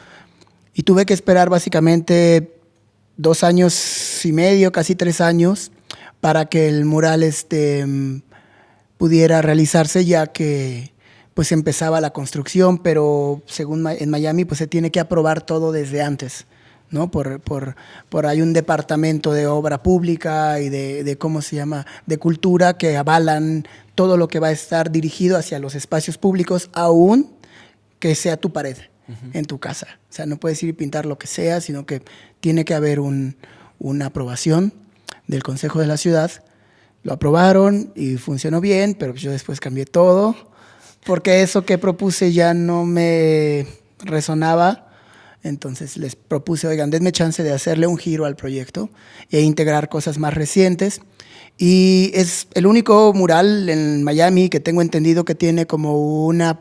S2: y tuve que esperar básicamente dos años y medio, casi tres años, para que el mural este, pudiera realizarse ya que pues empezaba la construcción, pero según en Miami pues se tiene que aprobar todo desde antes. ¿No? Por, por, por hay un departamento de obra pública y de, de, ¿cómo se llama?, de cultura que avalan todo lo que va a estar dirigido hacia los espacios públicos, aún que sea tu pared uh -huh. en tu casa. O sea, no puedes ir y pintar lo que sea, sino que tiene que haber un, una aprobación del Consejo de la Ciudad. Lo aprobaron y funcionó bien, pero yo después cambié todo, porque eso que propuse ya no me resonaba entonces les propuse, oigan, denme chance de hacerle un giro al proyecto e integrar cosas más recientes. Y es el único mural en Miami que tengo entendido que tiene como una,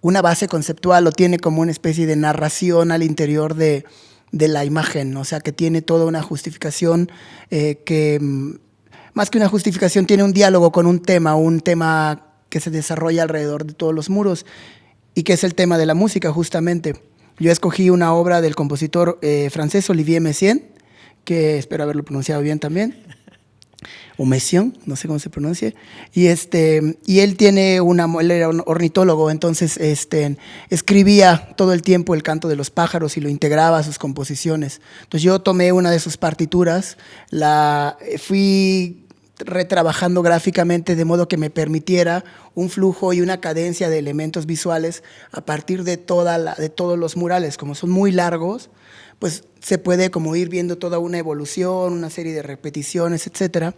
S2: una base conceptual o tiene como una especie de narración al interior de, de la imagen, o sea, que tiene toda una justificación eh, que, más que una justificación, tiene un diálogo con un tema, un tema que se desarrolla alrededor de todos los muros y que es el tema de la música justamente Yo escogí una obra del compositor eh, francés Olivier Messiaen, que espero haberlo pronunciado bien también o Messiaen, no sé cómo se pronuncia, y, este, y él tiene una, él era ornitólogo, entonces este, escribía todo el tiempo el canto de los pájaros y lo integraba a sus composiciones. Entonces yo tomé una de sus partituras, la fui retrabajando gráficamente de modo que me permitiera un flujo y una cadencia de elementos visuales a partir de, toda de todos los murales. Como son muy largos, pues se puede como ir viendo toda una evolución, una serie de repeticiones, etcétera.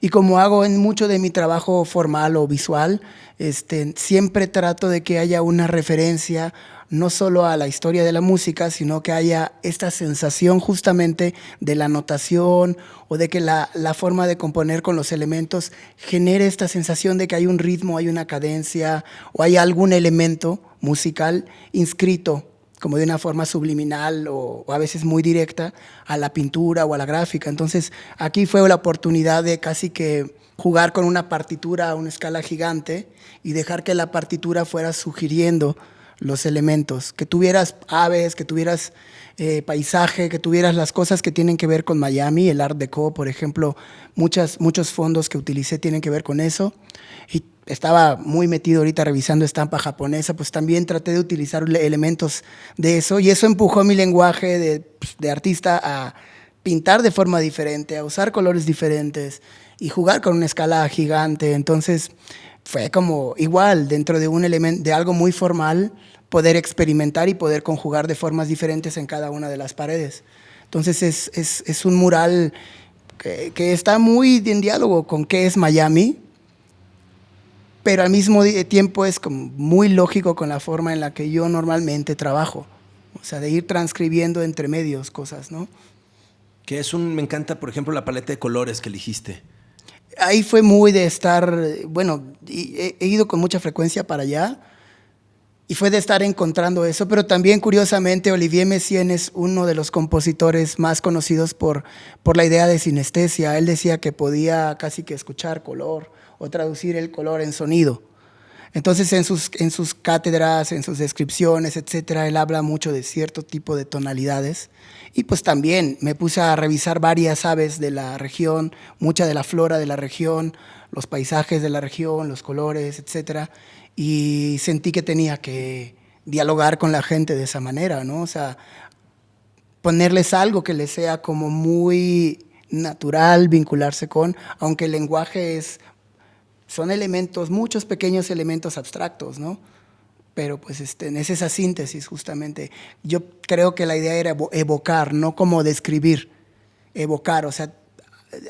S2: Y como hago en mucho de mi trabajo formal o visual, este, siempre trato de que haya una referencia no solo a la historia de la música, sino que haya esta sensación justamente de la notación o de que la, la, forma de componer con los elementos genere esta sensación de que hay un ritmo, hay una cadencia o hay algún elemento musical inscrito como de una forma subliminal o, a veces muy directa a la pintura o a la gráfica. Entonces aquí fue la oportunidad de casi que jugar con una partitura a una escala gigante y dejar que la partitura fuera sugiriendo los elementos, que tuvieras aves, que tuvieras eh, paisaje, que tuvieras las cosas que tienen que ver con Miami, el Art Deco, por ejemplo, muchas, muchos fondos que utilicé tienen que ver con eso. Y estaba muy metido ahorita revisando estampa japonesa, pues también traté de utilizar elementos de eso y eso empujó mi lenguaje de, pues, de artista a pintar de forma diferente, a usar colores diferentes y jugar con una escala gigante. Entonces fue como igual dentro de un elemento, de algo muy formal, poder experimentar y poder conjugar de formas diferentes en cada una de las paredes. Entonces es, es, es un mural que, que, está muy en diálogo con qué es Miami, pero al mismo tiempo es como muy lógico con la forma en la que yo normalmente trabajo. O sea, de ir transcribiendo entre medios cosas, ¿no?
S1: Que es un, me encanta, por ejemplo, la paleta de colores que elegiste.
S2: Ahí fue muy de estar, bueno, he, ido con mucha frecuencia para allá y fue de estar encontrando eso, pero también curiosamente Olivier Messiaen es uno de los compositores más conocidos por, por la idea de sinestesia. Él decía que podía casi que escuchar color o traducir el color en sonido. Entonces en sus, en sus cátedras, en sus descripciones, etcétera, él habla mucho de cierto tipo de tonalidades. Y pues también me puse a revisar varias aves de la región, mucha de la flora de la región, los paisajes de la región, los colores, etcétera, y sentí que tenía que dialogar con la gente de esa manera, ¿no? O sea, ponerles algo que les sea como muy natural vincularse con, aunque el lenguaje es son elementos, muchos pequeños elementos abstractos, ¿no? Pero pues este, es esa síntesis justamente. Yo creo que la idea era evocar, no como describir, evocar, o sea,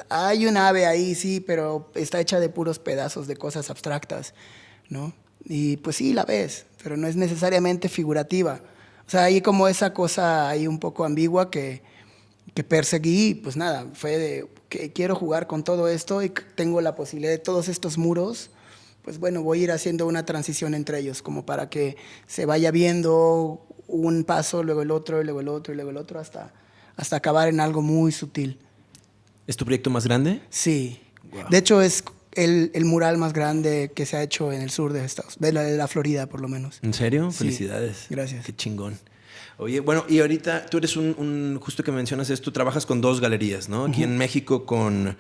S2: hay un ave ahí, sí, pero está hecha de puros pedazos de cosas abstractas, ¿no? Y pues sí, la ves, pero no es necesariamente figurativa. O sea, hay como esa cosa ahí un poco ambigua que, que perseguí, pues nada, fue de que quiero jugar con todo esto y tengo la posibilidad de todos estos muros, pues bueno, voy a ir haciendo una transición entre ellos, como para que se vaya viendo un paso, luego el otro, luego el otro, y luego el otro, hasta, hasta acabar en algo muy sutil.
S1: ¿Es tu proyecto más grande?
S2: Sí. De hecho, es el, el, mural más grande que se ha hecho en el sur de Estados de la, de la Florida, por lo menos.
S1: ¿En serio?
S2: Sí.
S1: Felicidades.
S2: Gracias.
S1: Qué chingón. Oye, bueno, y ahorita tú eres un, un, justo que mencionas esto, trabajas con dos galerías, ¿no? Aquí uh -huh. en México con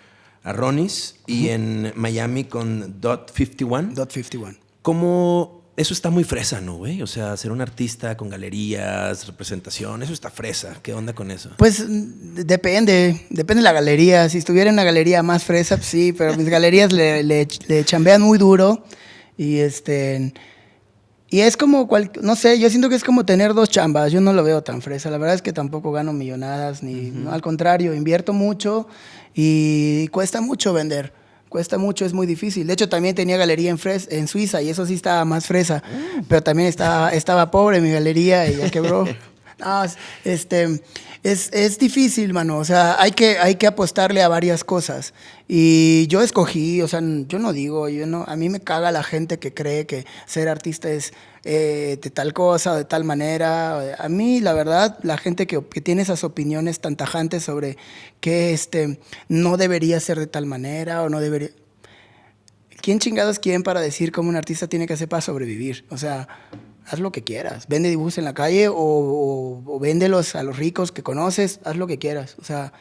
S1: Arronis y uh -huh. en Miami con Dot 51.
S2: Dot 51.
S1: ¿Cómo eso está muy fresa, ¿no, güey? O sea, ser un artista con galerías, representación, eso está fresa. ¿Qué onda con eso?
S2: Pues depende, depende de la galería. Si estuviera en una galería más fresa, pues sí, pero mis galerías le, le, le chambean muy duro y este y es como, cual, no sé, yo siento que es como tener dos chambas, yo no lo veo tan fresa, la verdad es que tampoco gano millonadas, ni, uh -huh. no, al contrario, invierto mucho y cuesta mucho vender, cuesta mucho, es muy difícil. De hecho, también tenía galería en, Fres en Suiza y eso sí estaba más fresa, -huh. pero también estaba, estaba pobre mi galería y ya quebró. [laughs] no, este, es, es, difícil, mano. O sea, hay que, hay que apostarle a varias cosas. Y yo escogí, o sea, yo no digo, yo no, a mí me caga la gente que cree que ser artista es eh, de tal cosa o de tal manera. A mí, la verdad, la gente que, que, tiene esas opiniones tan tajantes sobre que este, no debería ser de tal manera o no debería... ¿Quién chingados quién para decir cómo un artista tiene que hacer para sobrevivir? O sea, haz lo que quieras. Vende dibujos en la calle o, o, o véndelos a los ricos que conoces, haz lo que quieras. O sea,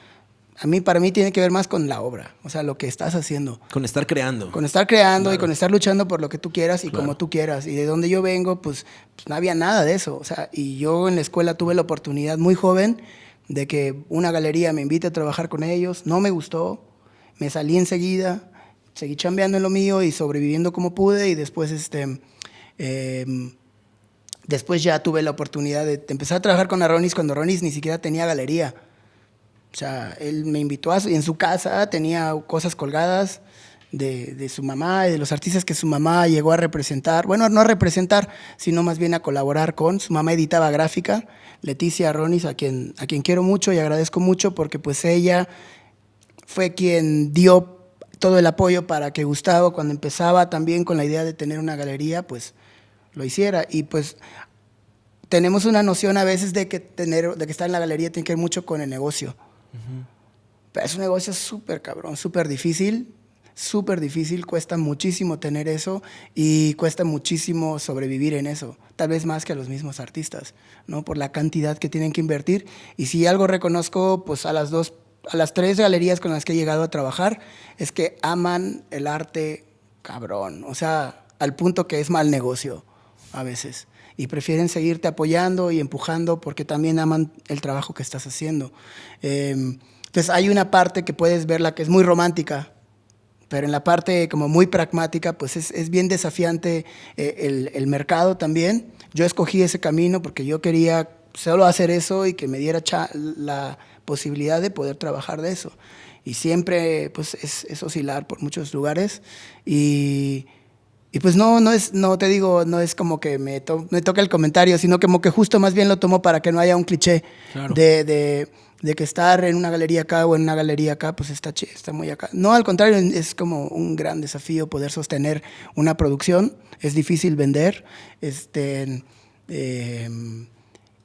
S2: a mí, para mí, tiene que ver más con la obra, o sea, lo que estás haciendo.
S1: Con estar creando.
S2: Con estar creando y con estar luchando por lo que tú quieras y como tú quieras. Y de donde yo vengo, pues, pues, no había nada de eso. O sea, y yo en la escuela tuve la oportunidad muy joven de que una galería me invite a trabajar con ellos. No me gustó, me salí enseguida, seguí chambeando en lo mío y sobreviviendo como pude. Y después, este, em, después ya tuve la oportunidad de, empezar a trabajar con Aronis cuando Aronis ni siquiera tenía galería. O sea, él me invitó a, en su casa, tenía cosas colgadas de, de, su mamá y de los artistas que su mamá llegó a representar. Bueno, no a representar, sino más bien a colaborar con. Su mamá editaba gráfica, Leticia Ronis, a quien, a quien quiero mucho y agradezco mucho porque pues ella fue quien dio todo el apoyo para que Gustavo, cuando empezaba también con la idea de tener una galería, pues lo hiciera. Y pues tenemos una noción a veces de que, tener, de que estar en la galería tiene que ver mucho con el negocio. Pero es un negocio súper cabrón, súper difícil, súper difícil, cuesta muchísimo tener eso y cuesta muchísimo sobrevivir en eso, tal vez más que a los mismos artistas, ¿no? Por la cantidad que tienen que invertir. Y si algo reconozco, pues a las dos, a las tres galerías con las que he llegado a trabajar, es que aman el arte cabrón, o sea, al punto que es mal negocio a veces y prefieren seguirte apoyando y empujando porque también aman el trabajo que estás haciendo. Eh, entonces hay una parte que puedes verla que es muy romántica, pero en la parte como muy pragmática, pues es, es bien desafiante eh, el, el, mercado también. Yo escogí ese camino porque yo quería solo hacer eso y que me diera la posibilidad de poder trabajar de eso. Y siempre pues es, es oscilar por muchos lugares y y pues no, no es, no te digo, no es como que me, to me toque el comentario, sino como que justo más bien lo tomo para que no haya un cliché claro. de, de, de, que estar en una galería acá o en una galería acá, pues está, está muy acá. No, al contrario, es como un gran desafío poder sostener una producción. Es difícil vender este, eh,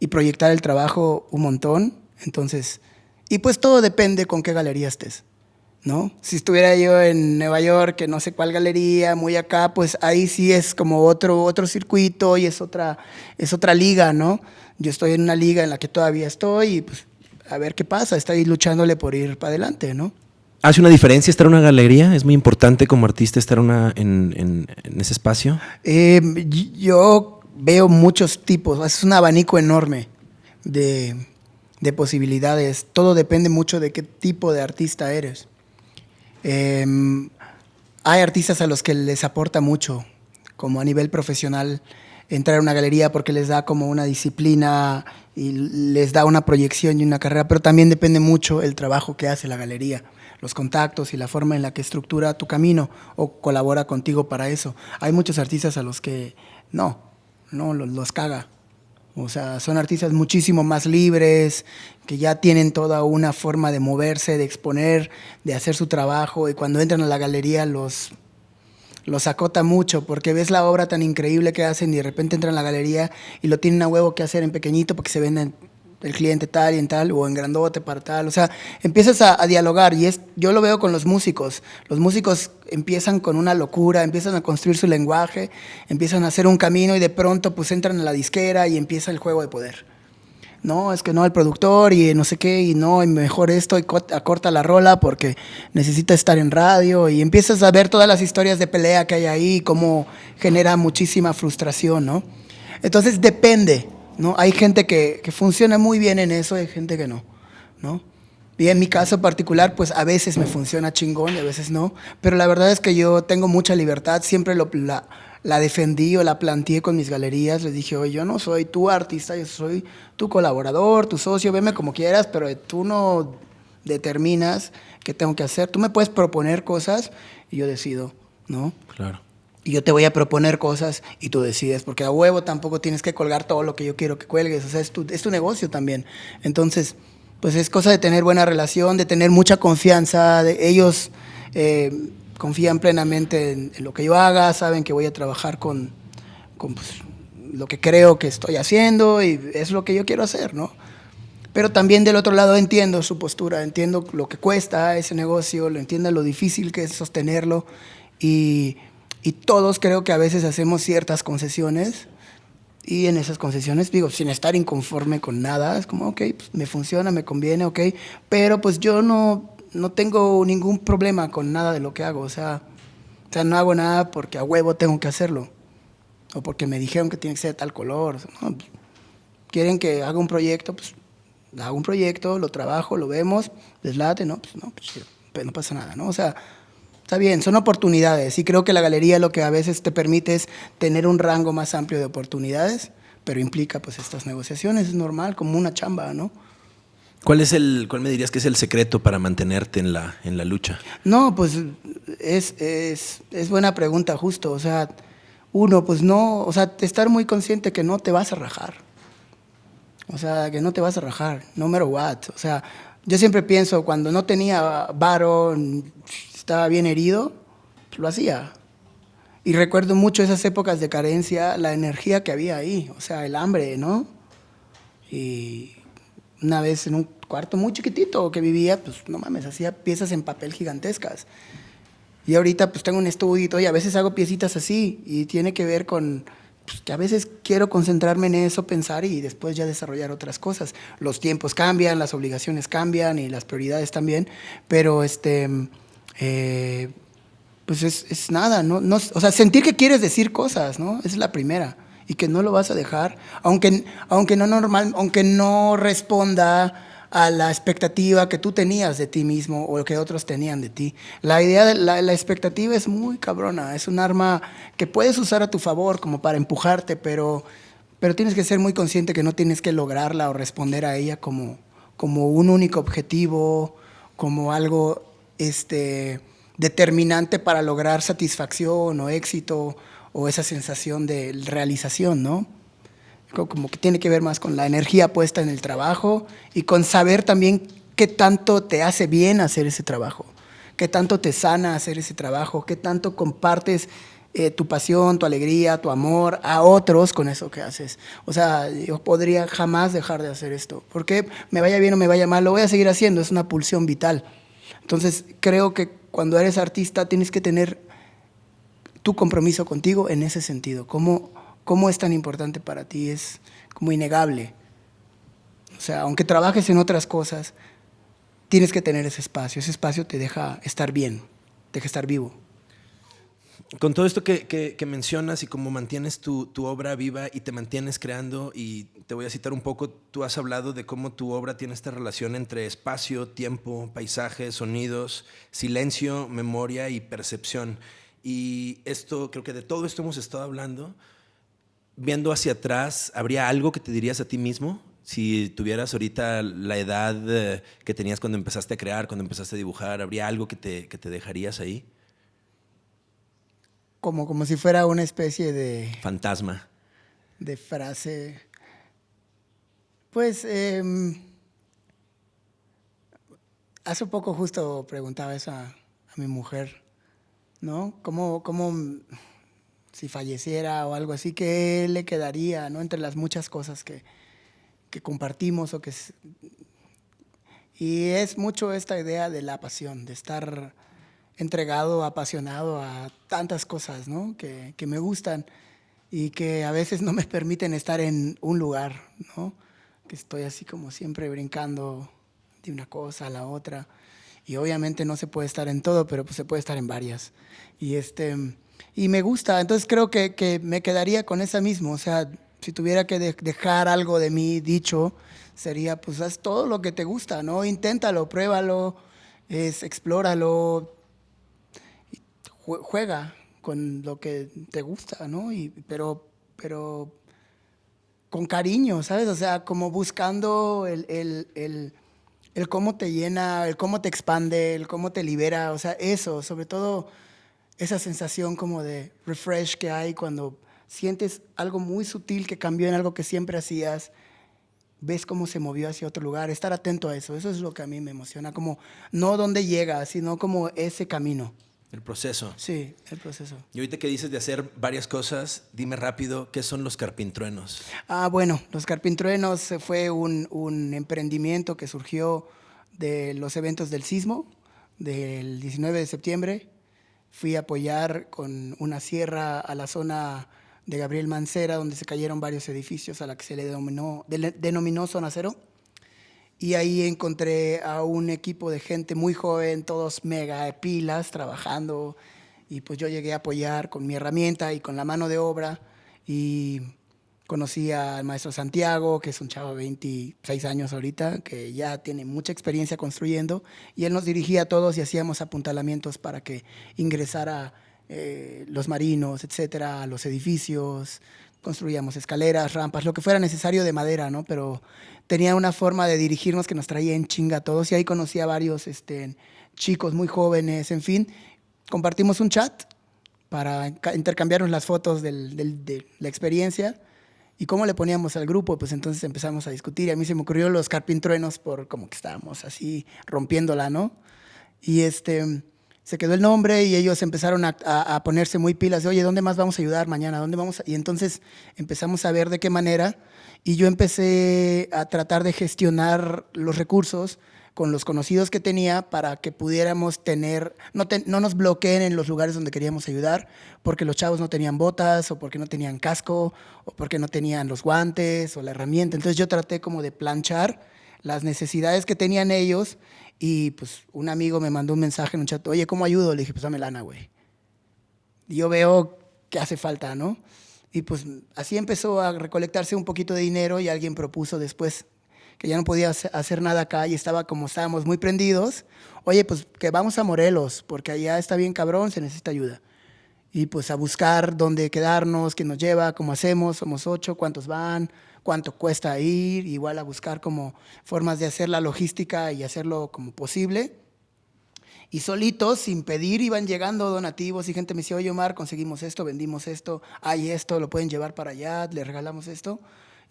S2: y proyectar el trabajo un montón. Entonces, y pues todo depende con qué galería estés. ¿No? Si estuviera yo en Nueva York, que no sé cuál galería, muy acá, pues ahí sí es como otro, otro circuito y es otra, es otra liga, ¿no? Yo estoy en una liga en la que todavía estoy y pues a ver qué pasa, estoy luchándole por ir para adelante, ¿no?
S1: ¿Hace una diferencia estar en una galería? ¿Es muy importante como artista estar una, en, en, en ese espacio?
S2: Eh, yo veo muchos tipos, es un abanico enorme de, de posibilidades. Todo depende mucho de qué tipo de artista eres. Eh, hay artistas a los que les aporta mucho, como a nivel profesional, entrar a una galería porque les da como una disciplina y les da una proyección y una carrera, pero también depende mucho el trabajo que hace la galería, los contactos y la forma en la que estructura tu camino o colabora contigo para eso. Hay muchos artistas a los que no, no los, los caga. O sea, son artistas muchísimo más libres, que ya tienen toda una forma de moverse, de exponer, de hacer su trabajo, y cuando entran a la galería los, los acota mucho, porque ves la obra tan increíble que hacen y de repente entran a la galería y lo tienen a huevo que hacer en pequeñito porque se venden el cliente tal y en tal, o en grandote para tal. O sea, empiezas a, a, dialogar y es, yo lo veo con los músicos. Los músicos empiezan con una locura, empiezan a construir su lenguaje, empiezan a hacer un camino y de pronto pues entran a la disquera y empieza el juego de poder. No, es que no, el productor y no sé qué, y no, y mejor esto, y acorta la rola porque necesita estar en radio, y empiezas a ver todas las historias de pelea que hay ahí, cómo genera muchísima frustración, ¿no? Entonces depende, ¿no? Hay gente que, que, funciona muy bien en eso, hay gente que no, ¿no? Y en mi caso particular, pues a veces me funciona chingón y a veces no, pero la verdad es que yo tengo mucha libertad, siempre lo, la, la defendí o la planteé con mis galerías, les dije, oye, yo no soy tu artista, yo soy tu colaborador, tu socio, veme como quieras, pero tú no determinas qué tengo que hacer, tú me puedes proponer cosas y yo decido, ¿no?
S1: Claro
S2: y yo te voy a proponer cosas y tú decides, porque a huevo tampoco tienes que colgar todo lo que yo quiero que cuelgues, o sea, es tu, es tu negocio también. Entonces, pues es cosa de tener buena relación, de tener mucha confianza, de ellos eh, confían plenamente en, lo que yo haga, saben que voy a trabajar con, pues, lo que creo que estoy haciendo y es lo que yo quiero hacer, ¿no? Pero también del otro lado entiendo su postura, entiendo lo que cuesta ese negocio, lo entiendo lo difícil que es sostenerlo y y todos creo que a veces hacemos ciertas concesiones Y en esas concesiones, digo, sin estar inconforme con nada, es como, ok, pues me funciona, me conviene, ok, pero pues yo no, no tengo ningún problema con nada de lo que hago, o sea, o sea, no hago nada porque a huevo tengo que hacerlo, o porque me dijeron que tiene que ser de tal color, no, quieren que haga un proyecto, pues hago un proyecto, lo trabajo, lo vemos, les late, no, pues no, pues, pues no pasa nada, ¿no? O sea, Está bien, son oportunidades y creo que la galería lo que a veces te permite es tener un rango más amplio de oportunidades, pero implica pues estas negociaciones, es normal, como una chamba, ¿no?
S1: ¿Cuál es el, cuál me dirías que es el secreto para mantenerte en la, en la lucha?
S2: No, pues es, es, es buena pregunta, justo. O sea, uno, pues no, o sea, estar muy consciente que no te vas a rajar. O sea, que no te vas a rajar, no matter what. O sea, yo siempre pienso, cuando no tenía varo, estaba bien herido, lo hacía. Y recuerdo mucho esas épocas de carencia, la energía que había ahí, o sea, el hambre, ¿no? Y una vez en un cuarto muy chiquitito que vivía, pues no mames, hacía piezas en papel gigantescas. Y ahorita pues tengo un estudio y a veces hago piecitas así y tiene que ver con pues, que a veces quiero concentrarme en eso, pensar y después ya desarrollar otras cosas. Los tiempos cambian, las obligaciones cambian y las prioridades también, pero este eh, pues es, nada, ¿no? ¿no? O sea, sentir que quieres decir cosas, ¿no? Esa es la primera. Y que no lo vas a dejar, aunque, aunque, no, normal, aunque no responda a la expectativa que tú tenías de ti mismo o que otros tenían de ti. La idea de la, la, expectativa es muy cabrona, es un arma que puedes usar a tu favor como para empujarte, pero, pero tienes que ser muy consciente que no tienes que lograrla o responder a ella como, como un único objetivo, como algo este, determinante para lograr satisfacción o éxito o esa sensación de realización, ¿no? Como que tiene que ver más con la energía puesta en el trabajo y con saber también qué tanto te hace bien hacer ese trabajo, qué tanto te sana hacer ese trabajo, qué tanto compartes eh, tu pasión, tu alegría, tu amor a otros con eso que haces. O sea, yo podría jamás dejar de hacer esto, porque me vaya bien o me vaya mal, lo voy a seguir haciendo, es una pulsión vital. Entonces, creo que cuando eres artista tienes que tener tu compromiso contigo en ese sentido. ¿Cómo, cómo es tan importante para ti? Es como innegable. O sea, aunque trabajes en otras cosas, tienes que tener ese espacio. Ese espacio te deja estar bien, te deja estar vivo.
S1: Con todo esto que, mencionas y cómo mantienes tu, tu, obra viva y te mantienes creando, y te voy a citar un poco, tú has hablado de cómo tu obra tiene esta relación entre espacio, tiempo, paisajes, sonidos, silencio, memoria y percepción. Y esto, creo que de todo esto hemos estado hablando. Viendo hacia atrás, ¿habría algo que te dirías a ti mismo? Si tuvieras ahorita la edad eh, que tenías cuando empezaste a crear, cuando empezaste a dibujar, ¿habría algo que te, que te dejarías ahí?
S2: como, como si fuera una especie de...
S1: Fantasma.
S2: De frase. Pues, eh, hace poco justo preguntaba eso a, mi mujer, ¿no? ¿Cómo, ¿Cómo, si falleciera o algo así, qué le quedaría, ¿no? Entre las muchas cosas que, que compartimos o que... Y es mucho esta idea de la pasión, de estar entregado, apasionado a tantas cosas ¿no? que, que, me gustan y que a veces no me permiten estar en un lugar, ¿no? que estoy así como siempre brincando de una cosa a la otra. Y obviamente no se puede estar en todo, pero pues se puede estar en varias. Y, este, y me gusta, entonces creo que, que me quedaría con esa misma. O sea, si tuviera que dejar algo de mí dicho, sería pues haz todo lo que te gusta, ¿no? Inténtalo, pruébalo, es, explóralo, juega con lo que te gusta, ¿no? Y, pero, pero con cariño, ¿sabes? O sea, como buscando el, el, el, el, cómo te llena, el cómo te expande, el cómo te libera, o sea, eso, sobre todo esa sensación como de refresh que hay cuando sientes algo muy sutil que cambió en algo que siempre hacías, ves cómo se movió hacia otro lugar, estar atento a eso, eso es lo que a mí me emociona, como no dónde llega, sino como ese camino.
S1: El proceso.
S2: Sí, el proceso.
S1: Y ahorita que dices de hacer varias cosas, dime rápido, ¿qué son los carpintruenos?
S2: Ah, bueno, los carpintruenos fue un, un emprendimiento que surgió de los eventos del sismo del 19 de septiembre. Fui a apoyar con una sierra a la zona de Gabriel Mancera, donde se cayeron varios edificios a la que se le denominó, denominó Zona Cero. Y ahí encontré a un equipo de gente muy joven, todos mega pilas, trabajando. Y pues yo llegué a apoyar con mi herramienta y con la mano de obra. Y conocí al maestro Santiago, que es un chavo de 26 años ahorita, que ya tiene mucha experiencia construyendo. Y él nos dirigía a todos y hacíamos apuntalamientos para que ingresara eh, los marinos, etcétera, los edificios, construíamos escaleras, rampas, lo que fuera necesario de madera, ¿no? Pero tenía una forma de dirigirnos que nos traía en chinga a todos y ahí conocí a varios este, chicos muy jóvenes, en fin. Compartimos un chat para intercambiarnos las fotos de la experiencia y cómo le poníamos al grupo, pues entonces empezamos a discutir y a mí se me ocurrió los carpintruenos por como que estábamos así rompiéndola, ¿no? Y este se quedó el nombre y ellos empezaron a, ponerse muy pilas de, oye, ¿dónde más vamos a ayudar mañana? ¿Dónde vamos? Y entonces empezamos a ver de qué manera y yo empecé a tratar de gestionar los recursos con los conocidos que tenía para que pudiéramos tener, no, no nos bloqueen en los lugares donde queríamos ayudar, porque los chavos no tenían botas o porque no tenían casco o porque no tenían los guantes o la herramienta. Entonces yo traté como de planchar las necesidades que tenían ellos y pues un amigo me mandó un mensaje en un chat, oye, ¿cómo ayudo? Le dije, pues dame lana, güey. Yo veo que hace falta, ¿no? Y pues así empezó a recolectarse un poquito de dinero y alguien propuso después que ya no podía hacer nada acá y estaba como estábamos muy prendidos, oye, pues que vamos a Morelos, porque allá está bien cabrón, se necesita ayuda. Y pues a buscar dónde quedarnos, quién nos lleva, cómo hacemos, somos ocho, cuántos van, cuánto cuesta ir, igual a buscar como formas de hacer la logística y hacerlo como posible. Y solitos, sin pedir, iban llegando donativos y gente me decía, oye Omar, conseguimos esto, vendimos esto, hay esto, lo pueden llevar para allá, le regalamos esto.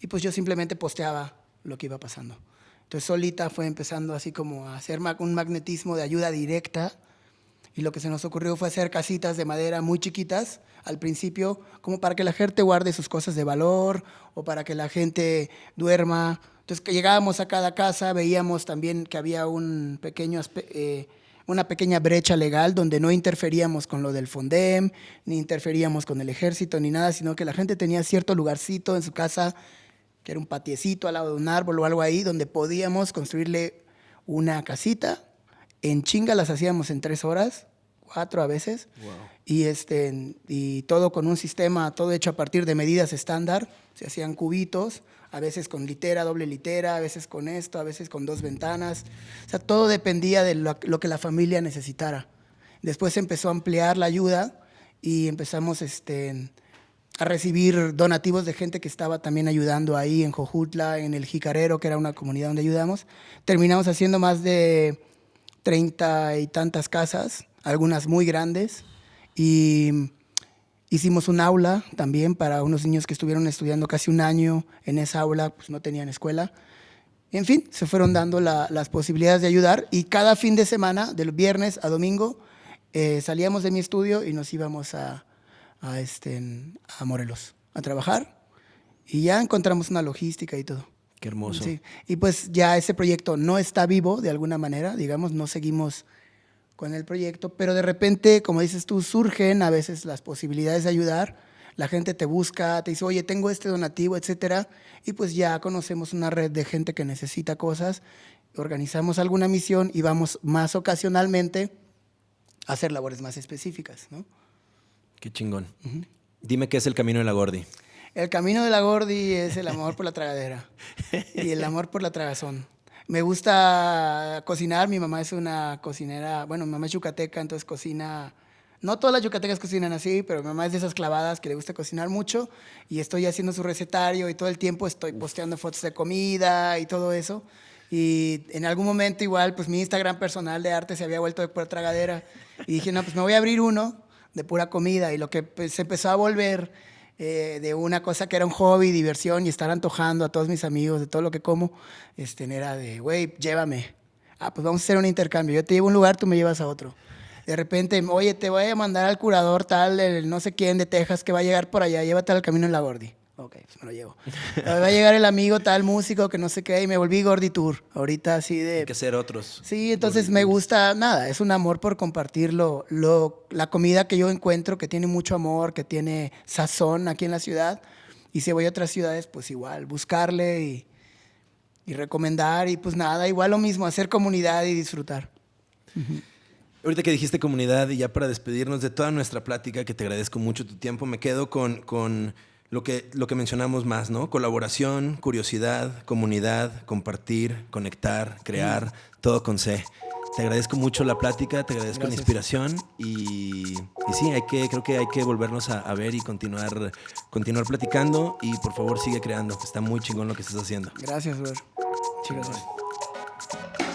S2: Y pues yo simplemente posteaba lo que iba pasando. Entonces solita fue empezando así como a hacer un magnetismo de ayuda directa y lo que se nos ocurrió fue hacer casitas de madera muy chiquitas al principio, como para que la gente guarde sus cosas de valor o para que la gente duerma. Entonces que llegábamos a cada casa, veíamos también que había un pequeño, eh, una pequeña brecha legal donde no interferíamos con lo del Fondem, ni interferíamos con el ejército, ni nada, sino que la gente tenía cierto lugarcito en su casa, que era un patiecito al lado de un árbol o algo ahí, donde podíamos construirle una casita en chinga las hacíamos en tres horas, cuatro a veces. Y, este, y todo con un sistema, todo hecho a partir de medidas estándar. Se hacían cubitos, a veces con litera, doble litera, a veces con esto, a veces con dos ventanas. O sea, todo dependía de lo, que la familia necesitara. Después empezó a ampliar la ayuda y empezamos este, a recibir donativos de gente que estaba también ayudando ahí en Jojutla, en el Jicarero, que era una comunidad donde ayudamos. Terminamos haciendo más de treinta y tantas casas, algunas muy grandes, y hicimos un aula también para unos niños que estuvieron estudiando casi un año en esa aula, pues no tenían escuela. En fin, se fueron dando las posibilidades de ayudar y cada fin de semana, del viernes a domingo, eh, salíamos de mi estudio y nos íbamos a, a, este, a Morelos a trabajar y ya encontramos una logística y todo.
S1: Qué hermoso.
S2: Sí. Y pues ya ese proyecto no está vivo de alguna manera, digamos, no seguimos con el proyecto, pero de repente, como dices tú, surgen a veces las posibilidades de ayudar. La gente te busca, te dice, oye, tengo este donativo, etcétera, y pues ya conocemos una red de gente que necesita cosas, organizamos alguna misión y vamos más ocasionalmente a hacer labores más específicas, ¿no?
S1: Qué chingón. Dime qué es el camino de la Gordi.
S2: El camino de la Gordi es el amor por la tragadera y el amor por la tragazón. Me gusta cocinar, mi mamá es una cocinera, bueno, mi mamá es yucateca, entonces cocina, no todas las yucatecas cocinan así, pero mi mamá es de esas clavadas que le gusta cocinar mucho y estoy haciendo su recetario y todo el tiempo estoy posteando fotos de comida y todo eso. Y en algún momento igual, pues mi Instagram personal de arte se había vuelto de pura tragadera y dije, no, pues me voy a abrir uno de pura comida y lo que pues, se empezó a volver eh, de una cosa que era un hobby, diversión y estar antojando a todos mis amigos de todo lo que como, este, era de, güey, llévame. Ah, pues vamos a hacer un intercambio. Yo te llevo a un lugar, tú me llevas a otro. De repente, oye, te voy a mandar al curador tal, el no sé quién de Texas que va a llegar por allá, llévate al camino en la Gordi. Ok, pues me lo llevo. Va a llegar el amigo tal músico que no sé qué y me volví Gordy Tour. Ahorita así de...
S1: Hay que ser otros.
S2: Sí, entonces me gusta, nada, es un amor por compartir lo, lo- la comida que yo encuentro, que tiene mucho amor, que tiene sazón aquí en la ciudad. Y si voy a otras ciudades, pues igual, buscarle y, y recomendar y pues nada, igual lo mismo, hacer comunidad y disfrutar.
S1: Ahorita que dijiste comunidad y ya para despedirnos de toda nuestra plática, que te agradezco mucho tu tiempo, me quedo con, con lo, que, lo que mencionamos más, ¿no? Colaboración, curiosidad, comunidad, compartir, conectar, crear, todo con C. Te agradezco mucho la plática, te agradezco la inspiración y, y sí, hay que, creo que hay que volvernos a, a ver y continuar, continuar platicando y por favor sigue creando, que está muy chingón lo que estás haciendo.
S2: Gracias. Muchas gracias.